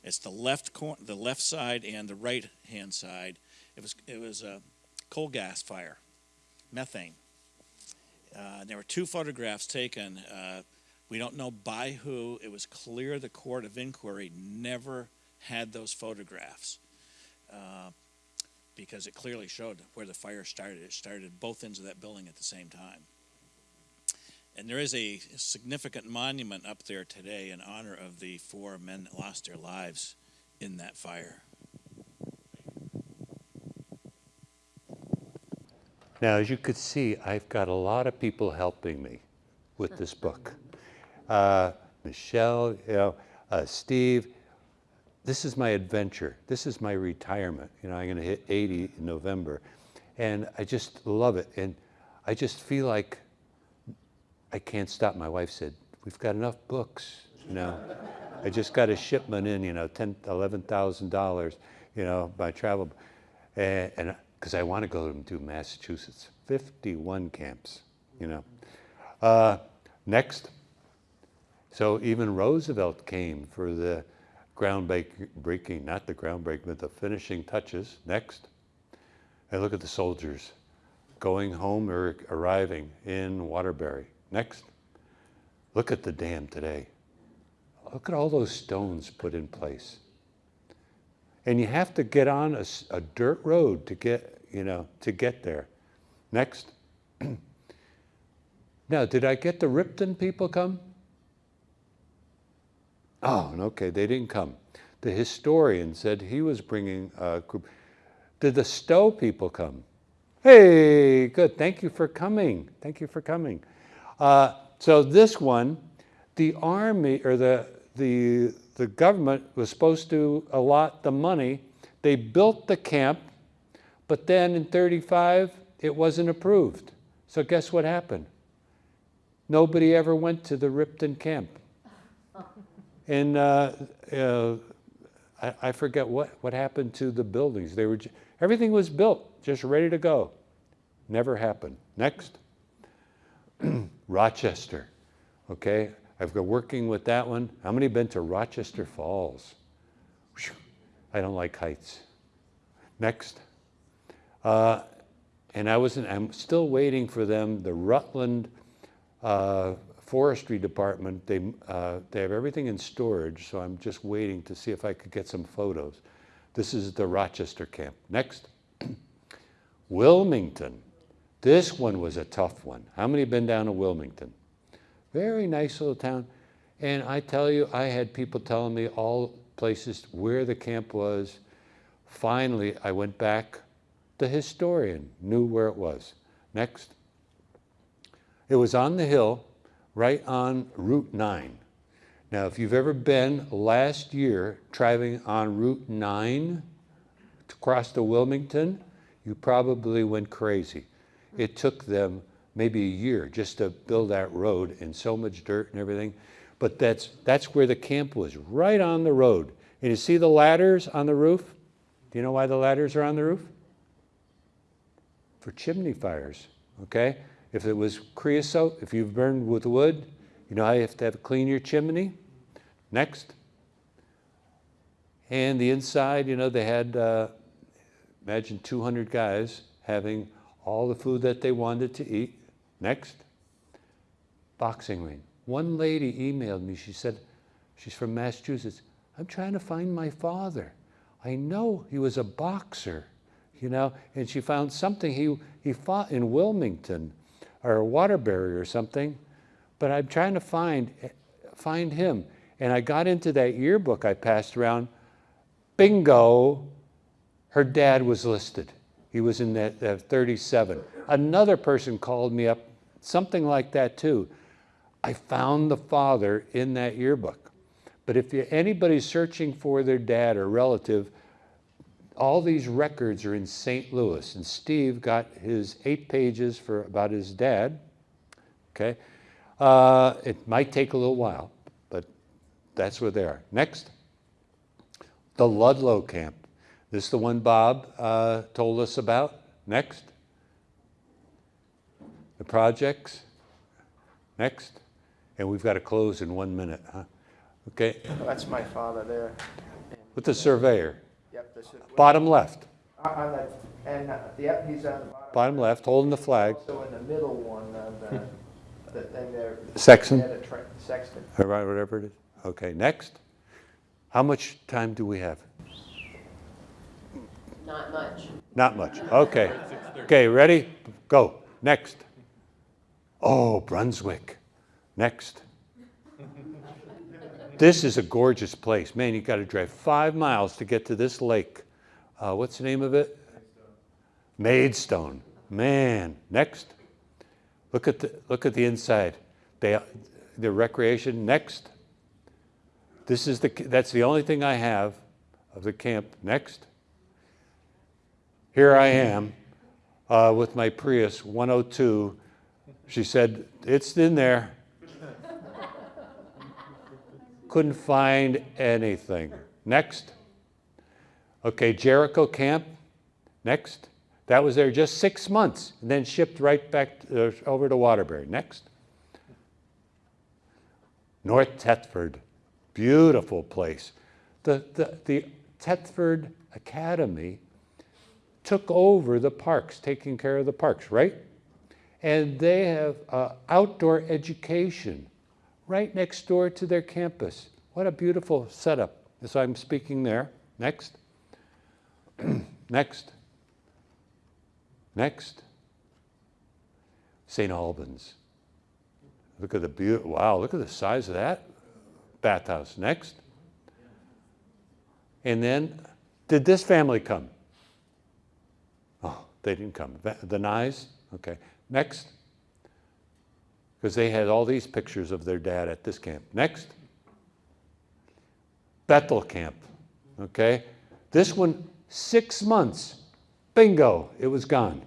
It's the left cor- the left side and the right hand side. It was it was a coal gas fire, methane. Uh, there were two photographs taken. Uh, we don't know by who. It was clear the court of inquiry never had those photographs uh, because it clearly showed where the fire started. It started both ends of that building at the same time. And there is a significant monument up there today in honor of the four men that lost their lives in that fire. Now, as you could see, I've got a lot of people helping me with this book. Uh, Michelle, you know, uh, Steve, this is my adventure. This is my retirement. You know, I'm going to hit 80 in November. And I just love it. And I just feel like I can't stop. My wife said, we've got enough books, you know. I just got a shipment in, you know, ten, eleven thousand dollars, you know, by travel, and because I want to go to Massachusetts, fifty-one camps, you know. Uh, next, so even Roosevelt came for the groundbreaking, breaking, not the groundbreaking, but the finishing touches. Next, and look at the soldiers going home or arriving in Waterbury. Next, look at the dam today. Look at all those stones put in place. And you have to get on a, a dirt road to get, you know, to get there. Next. *clears throat* now, did I get the Ripton people come? Oh, okay, they didn't come. The historian said he was bringing a group. Did the Stowe people come? Hey, good. Thank you for coming. Thank you for coming. Uh, so this one, the army or the the the government was supposed to allot the money. They built the camp, but then in 35 it wasn't approved. So guess what happened? Nobody ever went to the Ripton camp. And uh, uh, I, I, forget what, what happened to the buildings. They were everything was built, just ready to go. Never happened. Next. *clears throat* Rochester. Okay, I've been working with that one. How many been to Rochester Falls? Whew. I don't like heights. Next. Uh, and I wasn't, I'm still waiting for them, the Rutland uh, Forestry Department, they, uh, they have everything in storage, so I'm just waiting to see if I could get some photos. This is the Rochester camp. Next. *clears throat* Wilmington. This one was a tough one. How many been down to Wilmington? Very nice little town. And I tell you, I had people telling me all places where the camp was. Finally, I went back. The historian knew where it was. Next. It was on the hill, right on Route 9. Now, if you've ever been last year driving on Route 9 to cross to Wilmington, you probably went crazy. It took them maybe a year just to build that road and so much dirt and everything. But that's, that's where the camp was, right on the road. And you see the ladders on the roof? Do you know why the ladders are on the roof? For chimney fires, okay? If it was creosote, if you've burned with wood, you know how you have to have clean your chimney? Next. And the inside, you know, they had, uh, imagine 200 guys having all the food that they wanted to eat. Next. Boxing ring. One lady emailed me, she said, she's from Massachusetts, I'm trying to find my father. I know he was a boxer, you know, and she found something, he, he fought in Wilmington or Waterbury or something, but I'm trying to find, find him. And I got into that yearbook I passed around, bingo, her dad was listed. He was in that, that 37. Another person called me up, something like that too. I found the father in that yearbook. But if you, anybody's searching for their dad or relative, all these records are in St. Louis. And Steve got his eight pages for about his dad. Okay, uh, it might take a little while, but that's where they are. Next, the Ludlow camp. This is the one Bob uh, told us about. Next, the projects. Next, and we've got to close in one minute, huh? Okay, That's my father there. with the surveyor, Yep, is. bottom left, On the, and, uh, yep, he's on the bottom. bottom left, holding the flag. So in the middle one, uh, the, *laughs* the thing there. Sexton? The Sexton. All right, whatever it is. Okay, next. How much time do we have? Not much. Not much. Okay. Okay, ready? Go. Next. Oh, Brunswick. Next. This is a gorgeous place. Man, you got to drive five miles to get to this lake. Uh, what's the name of it? Maidstone. Man. Next. Look at the look at the inside. They, the recreation. Next. This is the that's the only thing I have of the camp. Next here I am uh, with my Prius 102. She said, It's in there. Couldn't find anything. Next. Okay, Jericho Camp. Next. That was there just six months and then shipped right back uh, over to Waterbury. Next. North Thetford. Beautiful place. The, the, the Thetford Academy took over the parks, taking care of the parks, right? And they have uh, outdoor education right next door to their campus. What a beautiful setup. So I'm speaking there. Next. *clears throat* Next. Next. St. Albans. Look at the beauty. Wow, look at the size of that bathhouse. Next. And then, did this family come? They didn't come. The Nyes? Okay. Next. Because they had all these pictures of their dad at this camp. Next. Bethel Camp. Okay. This one, six months. Bingo, it was gone.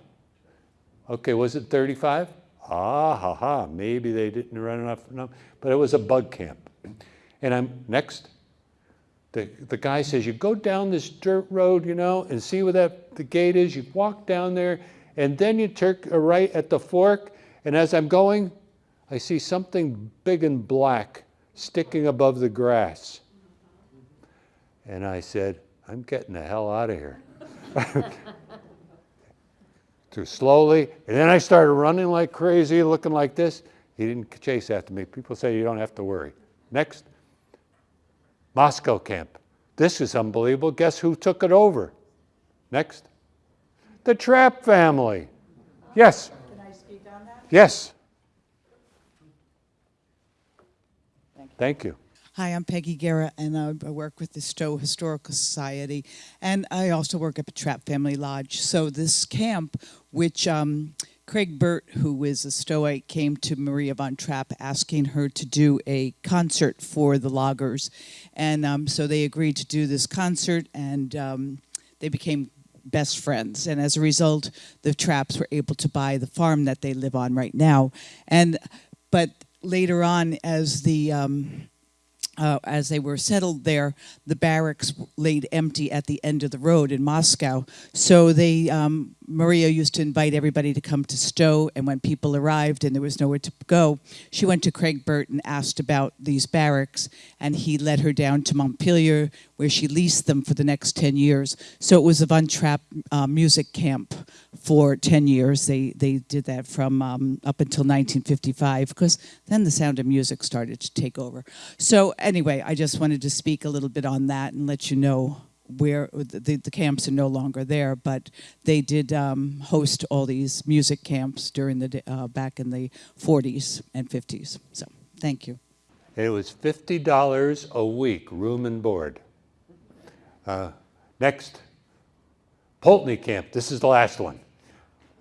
Okay, was it 35? Ah, ha, ha. Maybe they didn't run enough, enough, but it was a bug camp. And I'm next. The, the guy says, you go down this dirt road, you know, and see where that the gate is. You walk down there, and then you turn right at the fork. And as I'm going, I see something big and black sticking above the grass. And I said, I'm getting the hell out of here. *laughs* Too slowly. And then I started running like crazy, looking like this. He didn't chase after me. People say you don't have to worry. Next. Moscow camp. This is unbelievable. Guess who took it over? Next. The Trapp family. Yes. Can I speak on that? Yes. Thank you. Hi, I'm Peggy Guerra, and I I work with the Stowe Historical Society, and I also work at the Trapp Family Lodge. So this camp, which um, Craig Burt, who is a Stoic, came to Maria von Trapp asking her to do a concert for the loggers. And um, so they agreed to do this concert, and um, they became best friends. And as a result, the Trapps were able to buy the farm that they live on right now. And but later on, as the um, uh, as they were settled there, the barracks laid empty at the end of the road in Moscow. So they, um, Maria used to invite everybody to come to Stowe, and when people arrived and there was nowhere to go, she went to Craig Burt and asked about these barracks, and he led her down to Montpelier, where she leased them for the next 10 years. So it was a Von Trapp uh, music camp for 10 years. They, they did that from um, up until 1955, because then the sound of music started to take over. So anyway, I just wanted to speak a little bit on that and let you know where the, the camps are no longer there, but they did um, host all these music camps during the, uh, back in the 40s and 50s. So thank you. It was $50 a week, room and board. Uh, next, Poultney Camp. This is the last one.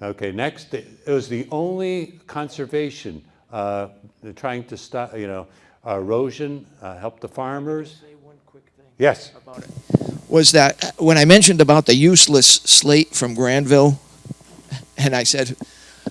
Okay, next, it was the only conservation uh, trying to stop, you know, erosion, uh, help the farmers. Say one quick thing Yes. about it. Was that uh, when I mentioned about the useless slate from Granville, and I said,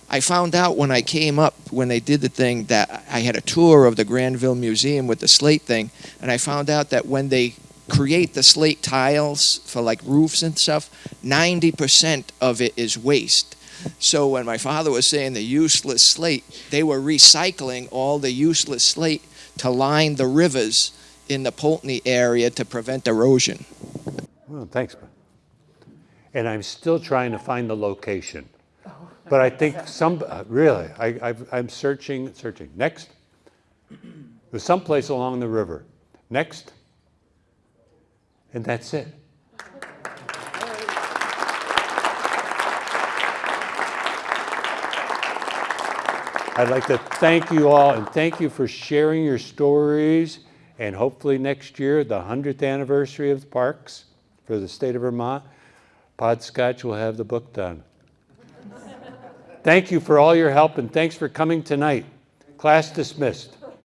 I found out when I came up when they did the thing that I had a tour of the Granville Museum with the slate thing, and I found out that when they create the slate tiles for like roofs and stuff, 90% of it is waste. So when my father was saying the useless slate, they were recycling all the useless slate to line the rivers in the Poultney area to prevent erosion. Well, thanks. And I'm still trying to find the location. But I think some, uh, really, I, I'm searching, searching. Next. There's someplace along the river. Next. And that's it. I'd like to thank you all and thank you for sharing your stories. And hopefully next year, the 100th anniversary of the parks for the state of Vermont, Podskoch will have the book done. Thank you for all your help and thanks for coming tonight. Class dismissed.